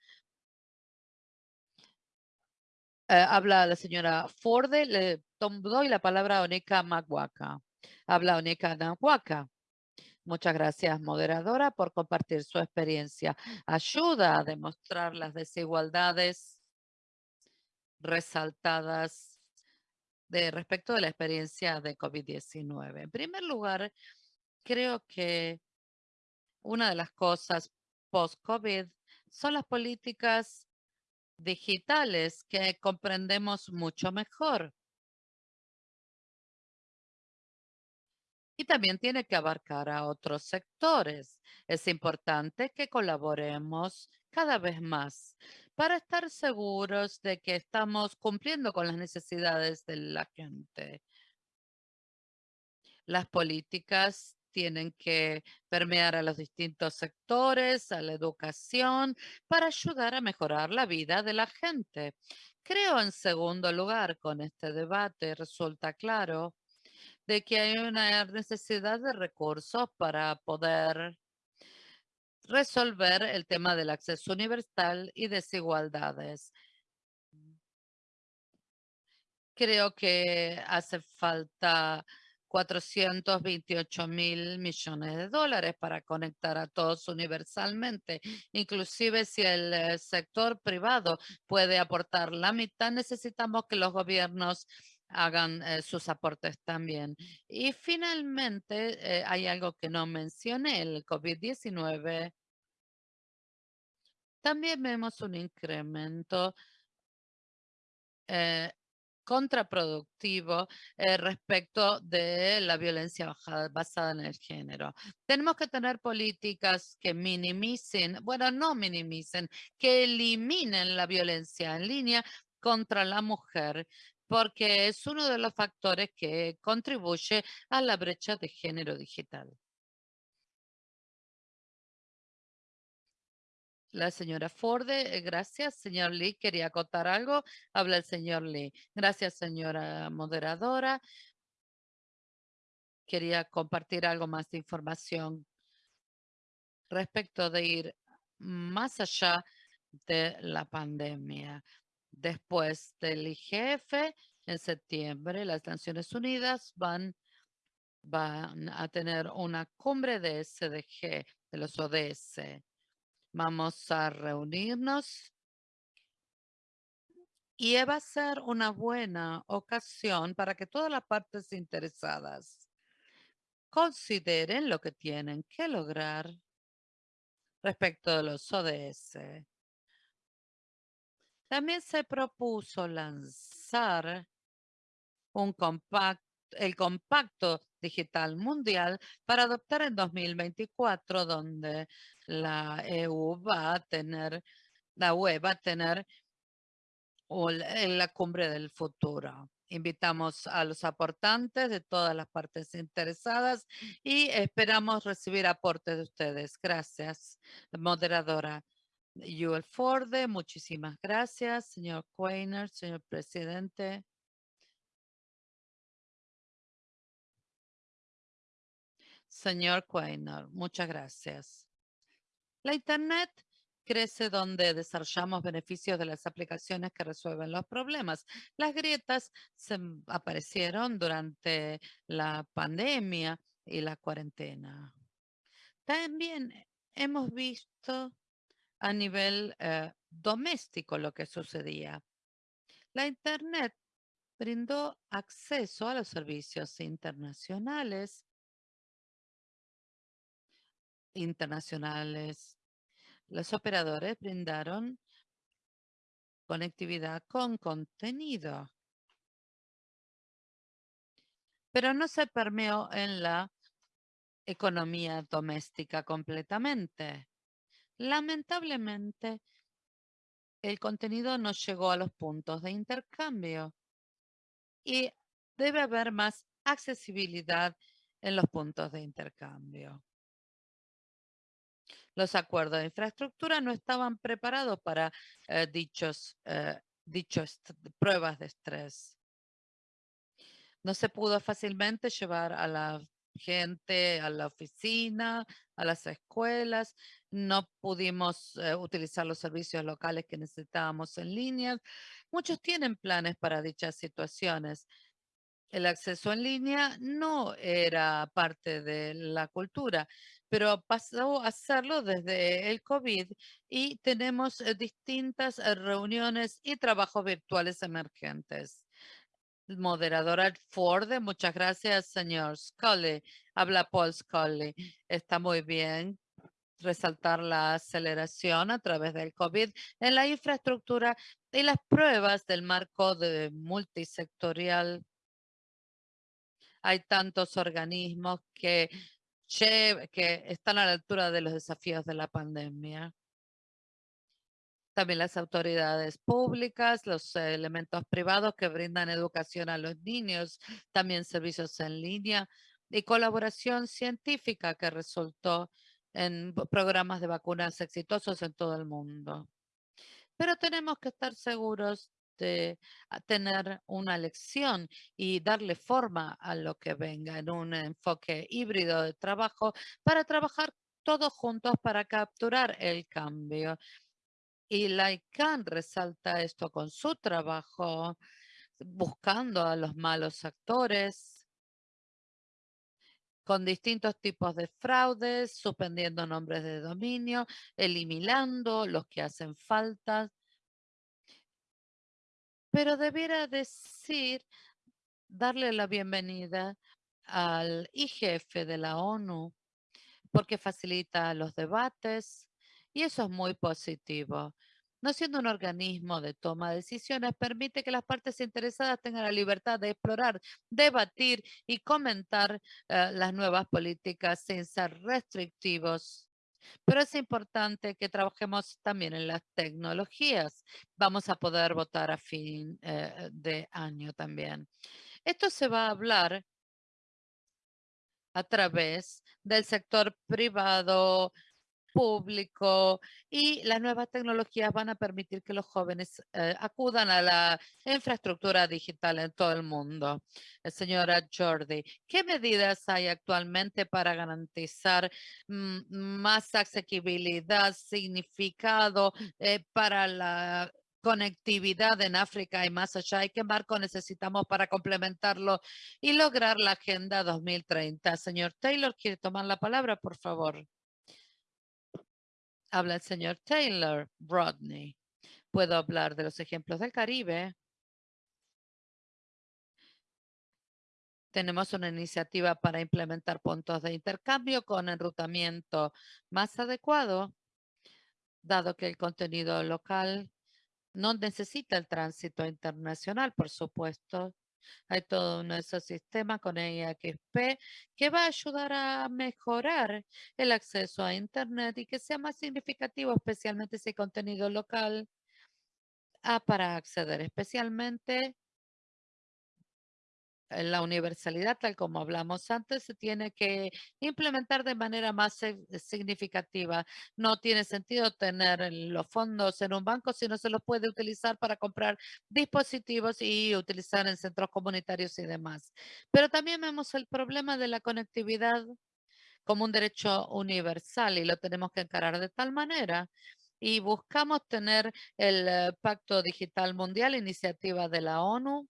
Eh, habla la señora Ford, le doy la palabra a Onika Maguaca. Habla Onika Maguaca. Muchas gracias, moderadora, por compartir su experiencia. Ayuda a demostrar las desigualdades resaltadas de respecto de la experiencia de COVID-19. En primer lugar, creo que una de las cosas post-COVID son las políticas digitales que comprendemos mucho mejor. Y también tiene que abarcar a otros sectores. Es importante que colaboremos cada vez más para estar seguros de que estamos cumpliendo con las necesidades de la gente. Las políticas tienen que permear a los distintos sectores, a la educación, para ayudar a mejorar la vida de la gente. Creo, en segundo lugar, con este debate resulta claro de que hay una necesidad de recursos para poder resolver el tema del acceso universal y desigualdades. Creo que hace falta 428 mil millones de dólares para conectar a todos universalmente. Inclusive si el eh, sector privado puede aportar la mitad, necesitamos que los gobiernos hagan eh, sus aportes también. Y finalmente, eh, hay algo que no mencioné, el COVID-19. También vemos un incremento eh, contraproductivo respecto de la violencia basada en el género. Tenemos que tener políticas que minimicen, bueno, no minimicen, que eliminen la violencia en línea contra la mujer porque es uno de los factores que contribuye a la brecha de género digital. La señora Ford, eh, gracias. Señor Lee, quería acotar algo. Habla el señor Lee. Gracias, señora moderadora. Quería compartir algo más de información respecto de ir más allá de la pandemia. Después del IGF, en septiembre, las Naciones Unidas van, van a tener una cumbre de SDG, de los ODS. Vamos a reunirnos y va a ser una buena ocasión para que todas las partes interesadas consideren lo que tienen que lograr respecto de los ODS. También se propuso lanzar un compacto, el compacto digital mundial para adoptar en 2024, donde la EU va a tener, la UE va a tener la cumbre del futuro. Invitamos a los aportantes de todas las partes interesadas y esperamos recibir aportes de ustedes. Gracias, moderadora. Yuel Forde, muchísimas gracias. Señor Quainer, señor presidente. Señor Quainer, muchas gracias. La Internet crece donde desarrollamos beneficios de las aplicaciones que resuelven los problemas. Las grietas se aparecieron durante la pandemia y la cuarentena. También hemos visto a nivel eh, doméstico lo que sucedía. La Internet brindó acceso a los servicios internacionales, internacionales los operadores brindaron conectividad con contenido, pero no se permeó en la economía doméstica completamente. Lamentablemente, el contenido no llegó a los puntos de intercambio y debe haber más accesibilidad en los puntos de intercambio. Los acuerdos de infraestructura no estaban preparados para eh, dichos, eh, dichos pruebas de estrés. No se pudo fácilmente llevar a la gente a la oficina, a las escuelas. No pudimos eh, utilizar los servicios locales que necesitábamos en línea. Muchos tienen planes para dichas situaciones el acceso en línea no era parte de la cultura, pero pasó a hacerlo desde el COVID y tenemos eh, distintas eh, reuniones y trabajos virtuales emergentes. Moderadora Ford, muchas gracias, señor Scully. Habla Paul Scully. Está muy bien resaltar la aceleración a través del COVID en la infraestructura y las pruebas del marco multisectorial hay tantos organismos que están a la altura de los desafíos de la pandemia. También las autoridades públicas, los elementos privados que brindan educación a los niños, también servicios en línea y colaboración científica que resultó en programas de vacunas exitosos en todo el mundo. Pero tenemos que estar seguros de tener una lección y darle forma a lo que venga en un enfoque híbrido de trabajo para trabajar todos juntos para capturar el cambio. Y la ICANN resalta esto con su trabajo, buscando a los malos actores, con distintos tipos de fraudes, suspendiendo nombres de dominio, eliminando los que hacen falta, pero debiera decir, darle la bienvenida al IGF de la ONU, porque facilita los debates y eso es muy positivo. No siendo un organismo de toma de decisiones, permite que las partes interesadas tengan la libertad de explorar, debatir y comentar eh, las nuevas políticas sin ser restrictivos pero es importante que trabajemos también en las tecnologías. Vamos a poder votar a fin eh, de año también. Esto se va a hablar a través del sector privado, público y las nuevas tecnologías van a permitir que los jóvenes eh, acudan a la infraestructura digital en todo el mundo. Eh, señora Jordi, ¿qué medidas hay actualmente para garantizar mm, más asequibilidad, significado eh, para la conectividad en África y más allá y qué marco necesitamos para complementarlo y lograr la Agenda 2030. Señor Taylor, ¿quiere tomar la palabra, por favor? Habla el señor Taylor, Rodney. Puedo hablar de los ejemplos del Caribe. Tenemos una iniciativa para implementar puntos de intercambio con enrutamiento más adecuado, dado que el contenido local no necesita el tránsito internacional, por supuesto. Hay todo nuestro sistema con EIXP que va a ayudar a mejorar el acceso a Internet y que sea más significativo, especialmente ese contenido local, ah, para acceder, especialmente la universalidad, tal como hablamos antes, se tiene que implementar de manera más significativa. No tiene sentido tener los fondos en un banco si no se los puede utilizar para comprar dispositivos y utilizar en centros comunitarios y demás. Pero también vemos el problema de la conectividad como un derecho universal y lo tenemos que encarar de tal manera y buscamos tener el eh, Pacto Digital Mundial, iniciativa de la ONU,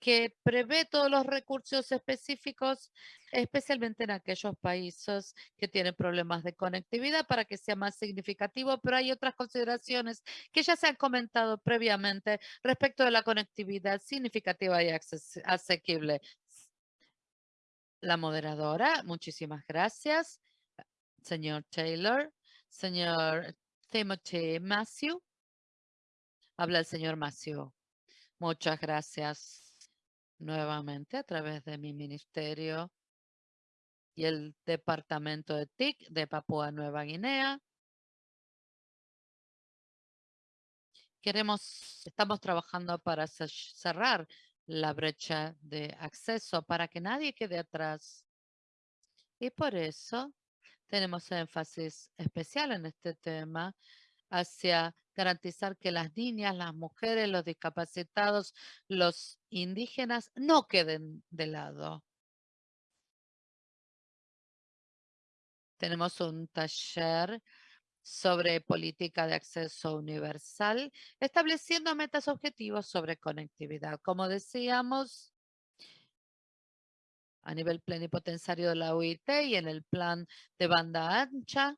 que prevé todos los recursos específicos, especialmente en aquellos países que tienen problemas de conectividad para que sea más significativo, pero hay otras consideraciones que ya se han comentado previamente respecto de la conectividad significativa y asequible. La moderadora, muchísimas gracias. Señor Taylor, señor Timothy Matthew. Habla el señor Matthew. Muchas gracias nuevamente a través de mi ministerio y el departamento de TIC de Papúa Nueva Guinea. Queremos, estamos trabajando para cerrar la brecha de acceso para que nadie quede atrás. Y por eso tenemos énfasis especial en este tema hacia garantizar que las niñas, las mujeres, los discapacitados, los indígenas no queden de lado. Tenemos un taller sobre política de acceso universal, estableciendo metas objetivos sobre conectividad. Como decíamos, a nivel plenipotenciario de la UIT y en el plan de banda ancha,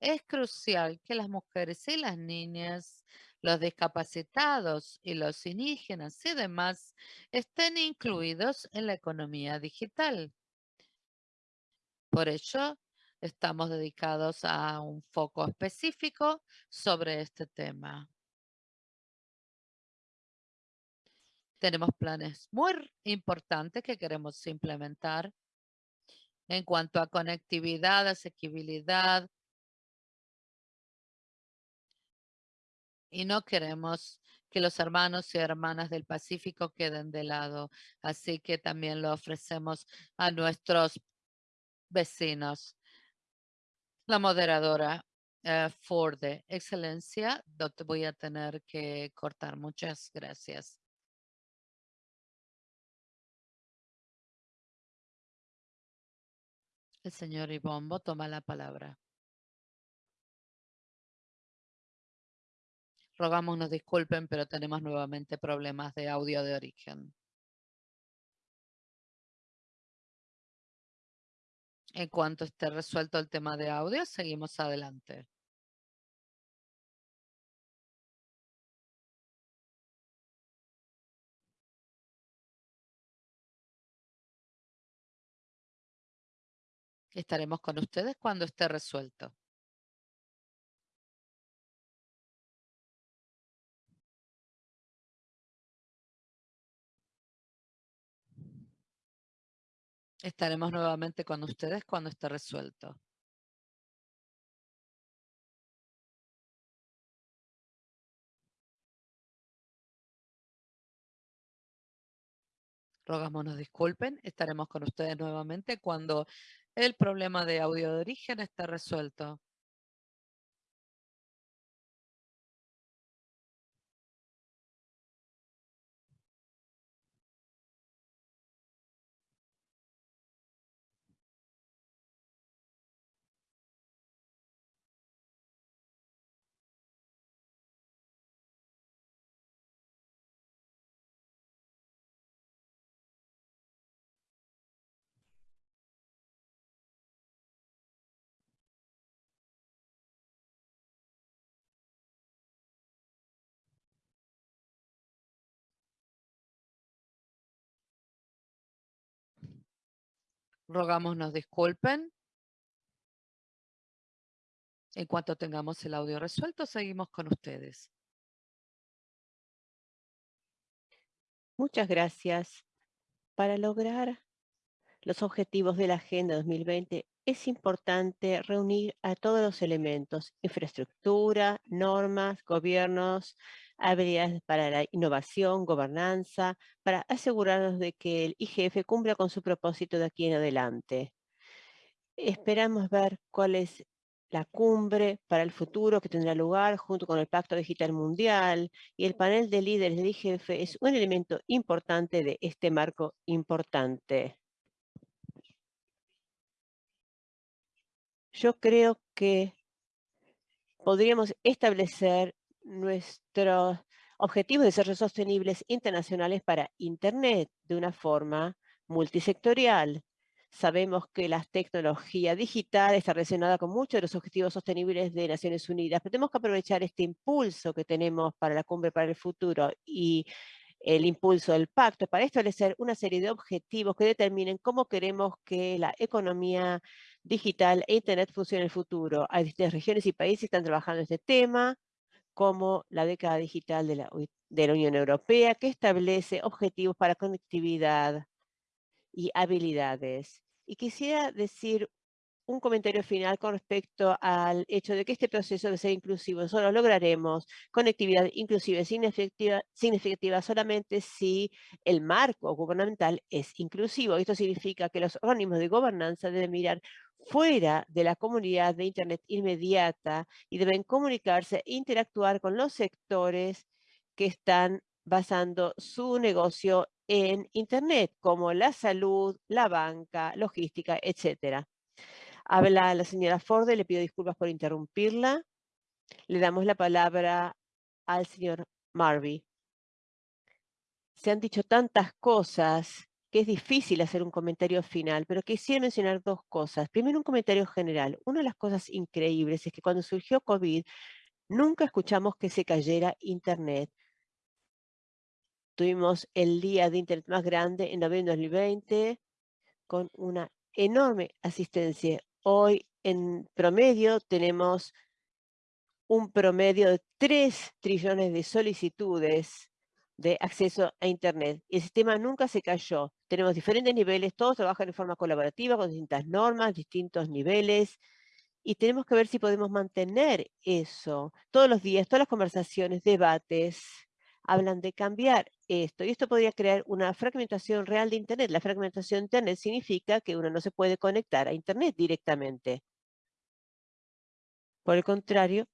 es crucial que las mujeres y las niñas, los discapacitados y los indígenas y demás estén incluidos en la economía digital. Por ello, estamos dedicados a un foco específico sobre este tema. Tenemos planes muy importantes que queremos implementar en cuanto a conectividad, asequibilidad, y no queremos que los hermanos y hermanas del Pacífico queden de lado. Así que también lo ofrecemos a nuestros vecinos. La moderadora uh, Ford, excelencia, no te voy a tener que cortar. Muchas gracias. El señor Ibombo toma la palabra. Rogamos nos disculpen, pero tenemos nuevamente problemas de audio de origen. En cuanto esté resuelto el tema de audio, seguimos adelante. Estaremos con ustedes cuando esté resuelto. Estaremos nuevamente con ustedes cuando esté resuelto. Rogamos nos disculpen. Estaremos con ustedes nuevamente cuando el problema de audio de origen está resuelto. Rogamos nos disculpen. En cuanto tengamos el audio resuelto, seguimos con ustedes. Muchas gracias. Para lograr los objetivos de la Agenda 2020 es importante reunir a todos los elementos, infraestructura, normas, gobiernos, habilidades para la innovación, gobernanza, para asegurarnos de que el IGF cumpla con su propósito de aquí en adelante. Esperamos ver cuál es la cumbre para el futuro que tendrá lugar junto con el Pacto Digital Mundial y el panel de líderes del IGF es un elemento importante de este marco importante. Yo creo que podríamos establecer nuestros objetivos de desarrollo sostenibles internacionales para Internet de una forma multisectorial. Sabemos que la tecnología digital está relacionada con muchos de los objetivos sostenibles de Naciones Unidas, pero tenemos que aprovechar este impulso que tenemos para la cumbre para el futuro y el impulso del pacto para establecer una serie de objetivos que determinen cómo queremos que la economía digital e Internet funcione en el futuro. Hay distintas regiones y países que están trabajando en este tema, como la década digital de la, de la Unión Europea, que establece objetivos para conectividad y habilidades. Y quisiera decir un comentario final con respecto al hecho de que este proceso ser inclusivo. Solo lograremos conectividad inclusiva significativa, significativa solamente si el marco gubernamental es inclusivo. Esto significa que los organismos de gobernanza deben mirar fuera de la comunidad de Internet inmediata y deben comunicarse e interactuar con los sectores que están basando su negocio en Internet, como la salud, la banca, logística, etcétera. Habla la señora Ford, le pido disculpas por interrumpirla. Le damos la palabra al señor Marvey. Se han dicho tantas cosas que es difícil hacer un comentario final, pero quisiera mencionar dos cosas. Primero, un comentario general. Una de las cosas increíbles es que cuando surgió COVID, nunca escuchamos que se cayera Internet. Tuvimos el día de Internet más grande en noviembre de 2020 con una enorme asistencia. Hoy en promedio tenemos un promedio de 3 trillones de solicitudes de acceso a Internet. El sistema nunca se cayó. Tenemos diferentes niveles, todos trabajan de forma colaborativa con distintas normas, distintos niveles, y tenemos que ver si podemos mantener eso. Todos los días, todas las conversaciones, debates, hablan de cambiar esto. Y esto podría crear una fragmentación real de Internet. La fragmentación de Internet significa que uno no se puede conectar a Internet directamente. Por el contrario,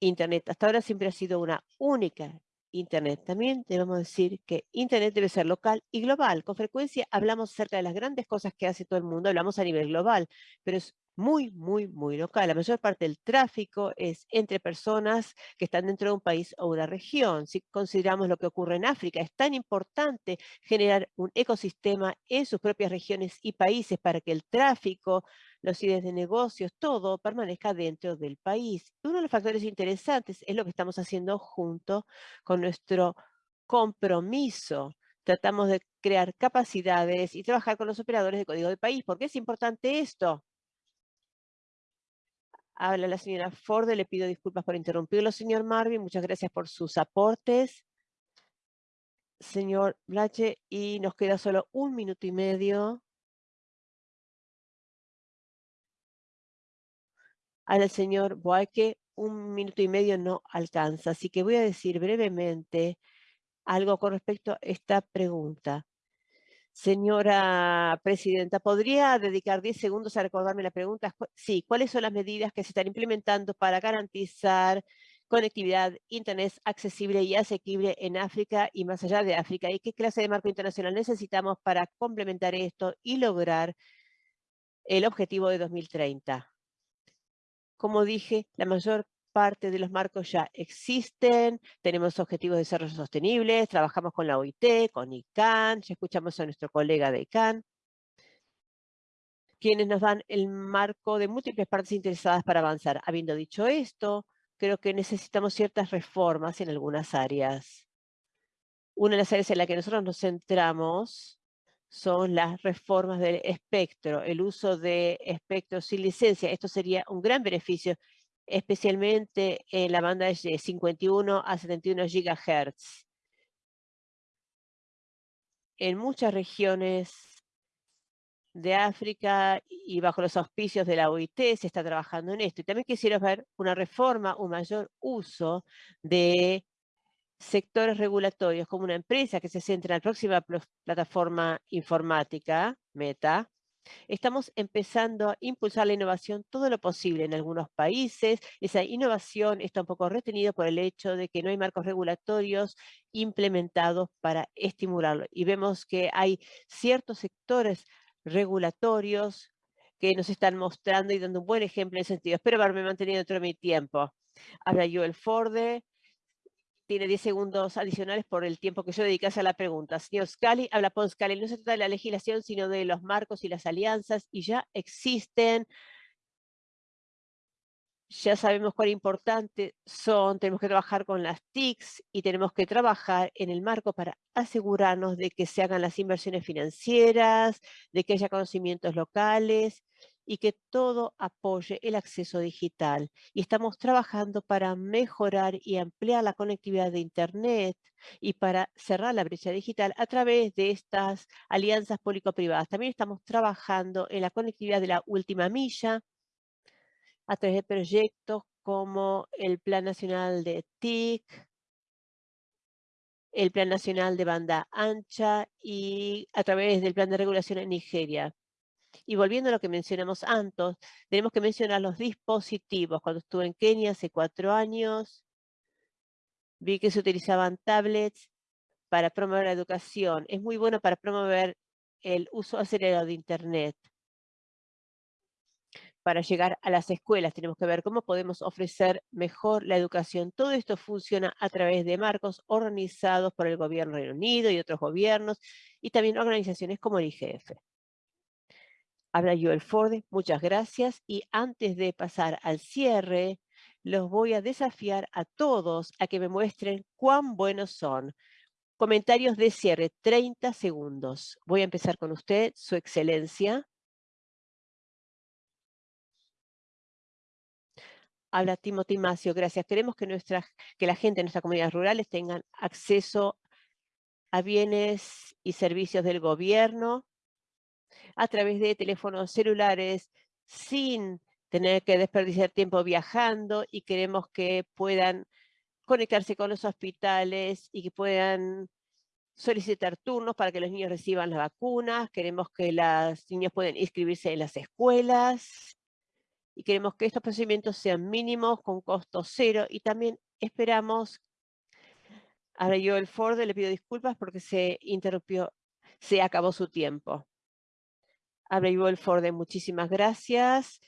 Internet hasta ahora siempre ha sido una única Internet. También debemos decir que Internet debe ser local y global. Con frecuencia hablamos acerca de las grandes cosas que hace todo el mundo, hablamos a nivel global, pero es muy, muy, muy local. La mayor parte del tráfico es entre personas que están dentro de un país o una región. Si consideramos lo que ocurre en África, es tan importante generar un ecosistema en sus propias regiones y países para que el tráfico, los ideas de negocios, todo permanezca dentro del país. Uno de los factores interesantes es lo que estamos haciendo junto con nuestro compromiso tratamos de crear capacidades y trabajar con los operadores de código del país. ¿Por qué es importante esto? Habla la señora Ford, le pido disculpas por interrumpirlo, señor Marvin. Muchas gracias por sus aportes. Señor Blache, y nos queda solo un minuto y medio. Al señor Boaque, un minuto y medio no alcanza, así que voy a decir brevemente algo con respecto a esta pregunta. Señora Presidenta, ¿podría dedicar 10 segundos a recordarme la pregunta? Sí, ¿cuáles son las medidas que se están implementando para garantizar conectividad, internet accesible y asequible en África y más allá de África? ¿Y qué clase de marco internacional necesitamos para complementar esto y lograr el objetivo de 2030? Como dije, la mayor parte de los marcos ya existen, tenemos objetivos de desarrollo sostenible, trabajamos con la OIT, con ICANN, ya escuchamos a nuestro colega de ICANN, quienes nos dan el marco de múltiples partes interesadas para avanzar. Habiendo dicho esto, creo que necesitamos ciertas reformas en algunas áreas. Una de las áreas en las que nosotros nos centramos son las reformas del espectro, el uso de espectro sin licencia. Esto sería un gran beneficio especialmente en la banda de 51 a 71 GHz. En muchas regiones de África y bajo los auspicios de la OIT se está trabajando en esto. Y también quisiera ver una reforma, un mayor uso de sectores regulatorios como una empresa que se centra en la próxima plataforma informática, Meta, Estamos empezando a impulsar la innovación todo lo posible en algunos países. Esa innovación está un poco retenida por el hecho de que no hay marcos regulatorios implementados para estimularlo. Y vemos que hay ciertos sectores regulatorios que nos están mostrando y dando un buen ejemplo en ese sentido. Espero haberme mantenido dentro de mi tiempo. Habla Joel Forde, tiene 10 segundos adicionales por el tiempo que yo dedicase a la pregunta. Señor Scali, habla Paul Scali, no se trata de la legislación, sino de los marcos y las alianzas, y ya existen, ya sabemos cuán importantes son, tenemos que trabajar con las TICs y tenemos que trabajar en el marco para asegurarnos de que se hagan las inversiones financieras, de que haya conocimientos locales y que todo apoye el acceso digital. Y estamos trabajando para mejorar y ampliar la conectividad de Internet y para cerrar la brecha digital a través de estas alianzas público-privadas. También estamos trabajando en la conectividad de la última milla a través de proyectos como el Plan Nacional de TIC, el Plan Nacional de Banda Ancha y a través del Plan de Regulación en Nigeria. Y volviendo a lo que mencionamos antes, tenemos que mencionar los dispositivos. Cuando estuve en Kenia hace cuatro años, vi que se utilizaban tablets para promover la educación. Es muy bueno para promover el uso acelerado de Internet. Para llegar a las escuelas tenemos que ver cómo podemos ofrecer mejor la educación. Todo esto funciona a través de marcos organizados por el gobierno Reino Unido y otros gobiernos y también organizaciones como el IGF. Habla Joel Ford, muchas gracias. Y antes de pasar al cierre, los voy a desafiar a todos a que me muestren cuán buenos son. Comentarios de cierre, 30 segundos. Voy a empezar con usted, su excelencia. Habla Timothy Macio, gracias. Queremos que, nuestra, que la gente de nuestras comunidades rurales tengan acceso a bienes y servicios del gobierno, a través de teléfonos celulares sin tener que desperdiciar tiempo viajando y queremos que puedan conectarse con los hospitales y que puedan solicitar turnos para que los niños reciban las vacunas. Queremos que los niños puedan inscribirse en las escuelas y queremos que estos procedimientos sean mínimos, con costo cero y también esperamos, ahora yo el Ford le pido disculpas porque se interrumpió, se acabó su tiempo. Joel Forde, muchísimas gracias.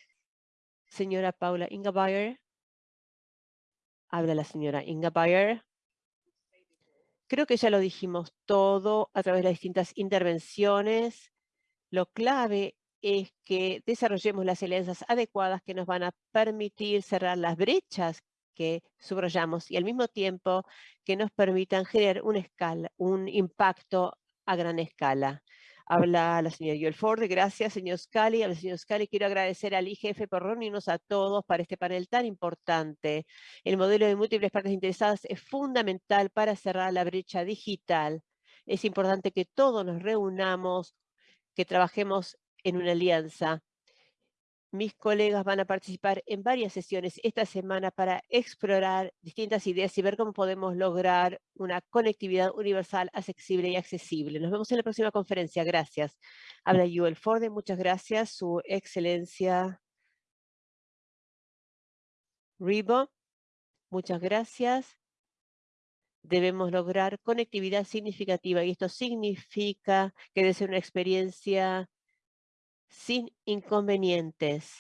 Señora Paula Ingabayer. Habla la señora Ingabayer. Creo que ya lo dijimos todo a través de las distintas intervenciones. Lo clave es que desarrollemos las alianzas adecuadas que nos van a permitir cerrar las brechas que subrayamos y al mismo tiempo que nos permitan generar una escala, un impacto a gran escala. Habla la señora Joel. Gracias, señor Scali. Al señor Scali quiero agradecer al IGF por reunirnos a todos para este panel tan importante. El modelo de múltiples partes interesadas es fundamental para cerrar la brecha digital. Es importante que todos nos reunamos, que trabajemos en una alianza. Mis colegas van a participar en varias sesiones esta semana para explorar distintas ideas y ver cómo podemos lograr una conectividad universal, accesible y accesible. Nos vemos en la próxima conferencia. Gracias. Habla Joel Forde. Muchas gracias. Su excelencia Ribo. Muchas gracias. Debemos lograr conectividad significativa y esto significa que debe ser una experiencia sin inconvenientes.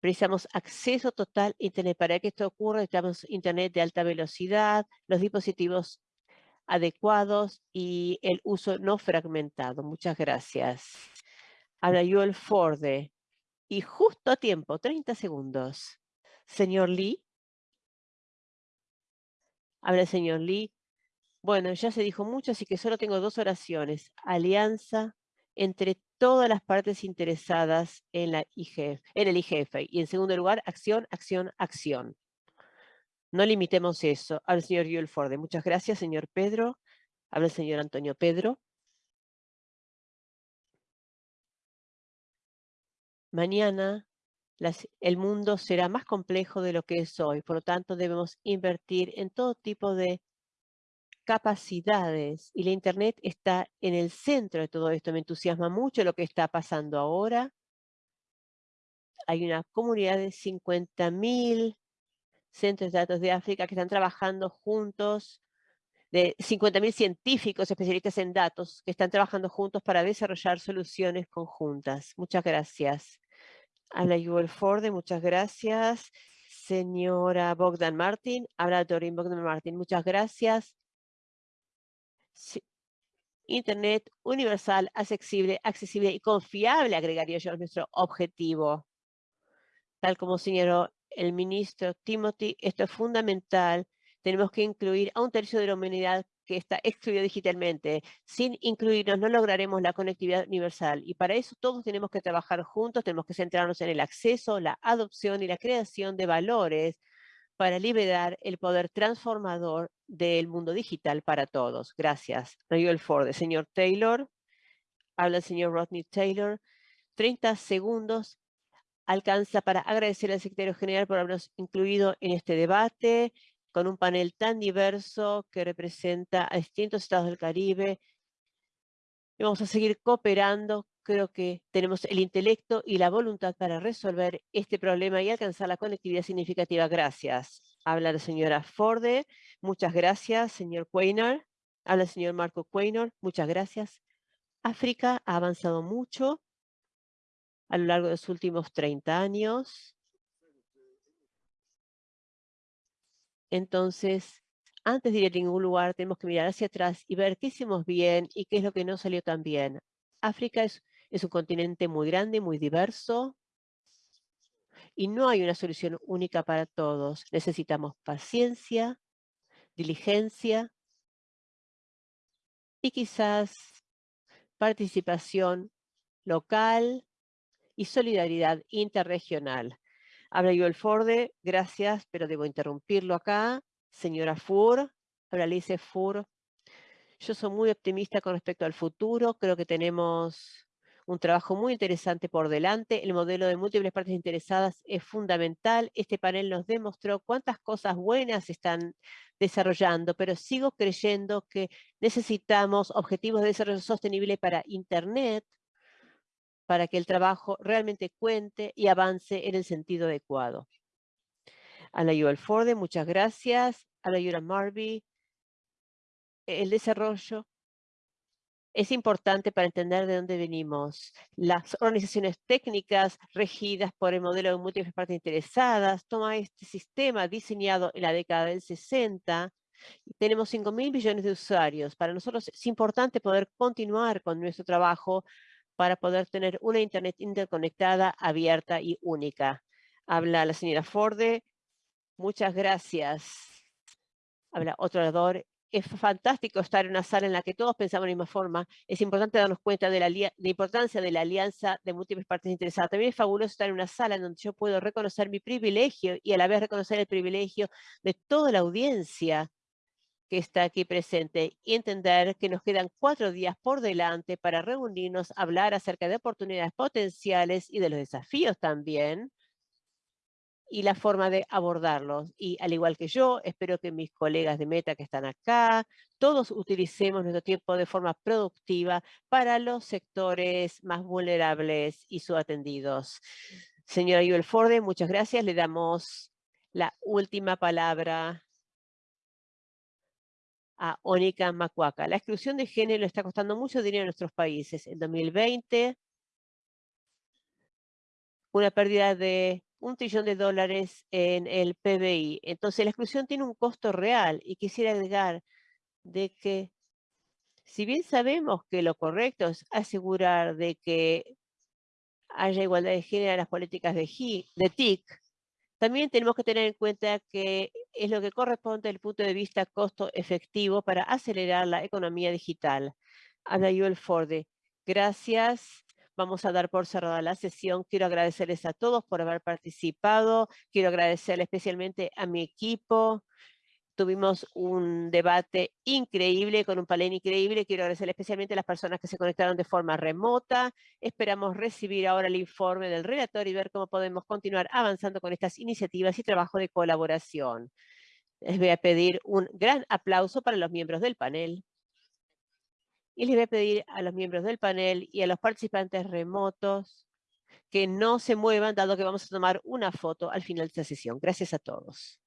Precisamos acceso total a Internet. Para que esto ocurra, necesitamos Internet de alta velocidad, los dispositivos adecuados y el uso no fragmentado. Muchas gracias. Habla Joel Forde. Y justo a tiempo, 30 segundos. Señor Lee. Habla el señor Lee. Bueno, ya se dijo mucho, así que solo tengo dos oraciones. Alianza entre todas las partes interesadas en, la IGF, en el IGF. Y en segundo lugar, acción, acción, acción. No limitemos eso. Al señor Yuel Forde. Muchas gracias, señor Pedro. Habla el señor Antonio Pedro. Mañana el mundo será más complejo de lo que es hoy. Por lo tanto, debemos invertir en todo tipo de capacidades y la Internet está en el centro de todo esto. Me entusiasma mucho lo que está pasando ahora. Hay una comunidad de 50.000 centros de datos de África que están trabajando juntos, de 50.000 científicos especialistas en datos que están trabajando juntos para desarrollar soluciones conjuntas. Muchas gracias. Habla Yuval Forde, muchas gracias. Señora Bogdan Martin, habla Dorin Bogdan Martin, muchas gracias. Internet universal, accesible, accesible y confiable, agregaría yo, a nuestro objetivo. Tal como señaló el ministro Timothy, esto es fundamental. Tenemos que incluir a un tercio de la humanidad que está excluido digitalmente. Sin incluirnos no lograremos la conectividad universal y para eso todos tenemos que trabajar juntos, tenemos que centrarnos en el acceso, la adopción y la creación de valores para liberar el poder transformador del mundo digital para todos. Gracias. el Ford. Señor Taylor, habla el señor Rodney Taylor. 30 segundos alcanza para agradecer al secretario general por habernos incluido en este debate con un panel tan diverso que representa a distintos estados del Caribe. Y vamos a seguir cooperando creo que tenemos el intelecto y la voluntad para resolver este problema y alcanzar la conectividad significativa. Gracias. Habla la señora Forde. Muchas gracias, señor Quaynor. Habla el señor Marco Quaynor. Muchas gracias. África ha avanzado mucho a lo largo de los últimos 30 años. Entonces, antes de ir a ningún lugar, tenemos que mirar hacia atrás y ver qué hicimos bien y qué es lo que no salió tan bien. África es es un continente muy grande, muy diverso, y no hay una solución única para todos. Necesitamos paciencia, diligencia y quizás participación local y solidaridad interregional. Habla el Forde, gracias, pero debo interrumpirlo acá. Señora Fur, habla Lice Fur. Yo soy muy optimista con respecto al futuro. Creo que tenemos un trabajo muy interesante por delante. El modelo de múltiples partes interesadas es fundamental. Este panel nos demostró cuántas cosas buenas están desarrollando, pero sigo creyendo que necesitamos objetivos de desarrollo sostenible para Internet, para que el trabajo realmente cuente y avance en el sentido adecuado. A la Forde, muchas gracias. A la Marby, el desarrollo es importante para entender de dónde venimos. Las organizaciones técnicas regidas por el modelo de múltiples partes interesadas toma este sistema diseñado en la década del 60 tenemos 5 mil millones de usuarios. Para nosotros es importante poder continuar con nuestro trabajo para poder tener una Internet interconectada, abierta y única. Habla la señora Forde. Muchas gracias. Habla otro orador es fantástico estar en una sala en la que todos pensamos de la misma forma. Es importante darnos cuenta de la, importancia de la alianza de múltiples partes interesadas. También es fabuloso estar en una sala en donde yo puedo reconocer mi privilegio y a la vez reconocer el privilegio de toda la audiencia que está aquí presente y entender que nos quedan cuatro días por delante para reunirnos, hablar acerca de oportunidades potenciales y de los desafíos también y la forma de abordarlos. Y al igual que yo, espero que mis colegas de Meta que están acá, todos utilicemos nuestro tiempo de forma productiva para los sectores más vulnerables y subatendidos. Señora Yuel Forde, muchas gracias. Le damos la última palabra a Onika Macuaca. La exclusión de género está costando mucho dinero en nuestros países. En 2020, una pérdida de un trillón de dólares en el PBI. Entonces, la exclusión tiene un costo real y quisiera agregar de que si bien sabemos que lo correcto es asegurar de que haya igualdad de género en las políticas de, de TIC, también tenemos que tener en cuenta que es lo que corresponde desde el punto de vista costo efectivo para acelerar la economía digital. Habla Joel Forde. Gracias. Vamos a dar por cerrada la sesión. Quiero agradecerles a todos por haber participado. Quiero agradecerle especialmente a mi equipo. Tuvimos un debate increíble, con un panel increíble. Quiero agradecerle especialmente a las personas que se conectaron de forma remota. Esperamos recibir ahora el informe del relator y ver cómo podemos continuar avanzando con estas iniciativas y trabajo de colaboración. Les voy a pedir un gran aplauso para los miembros del panel. Y les voy a pedir a los miembros del panel y a los participantes remotos que no se muevan, dado que vamos a tomar una foto al final de esta sesión. Gracias a todos.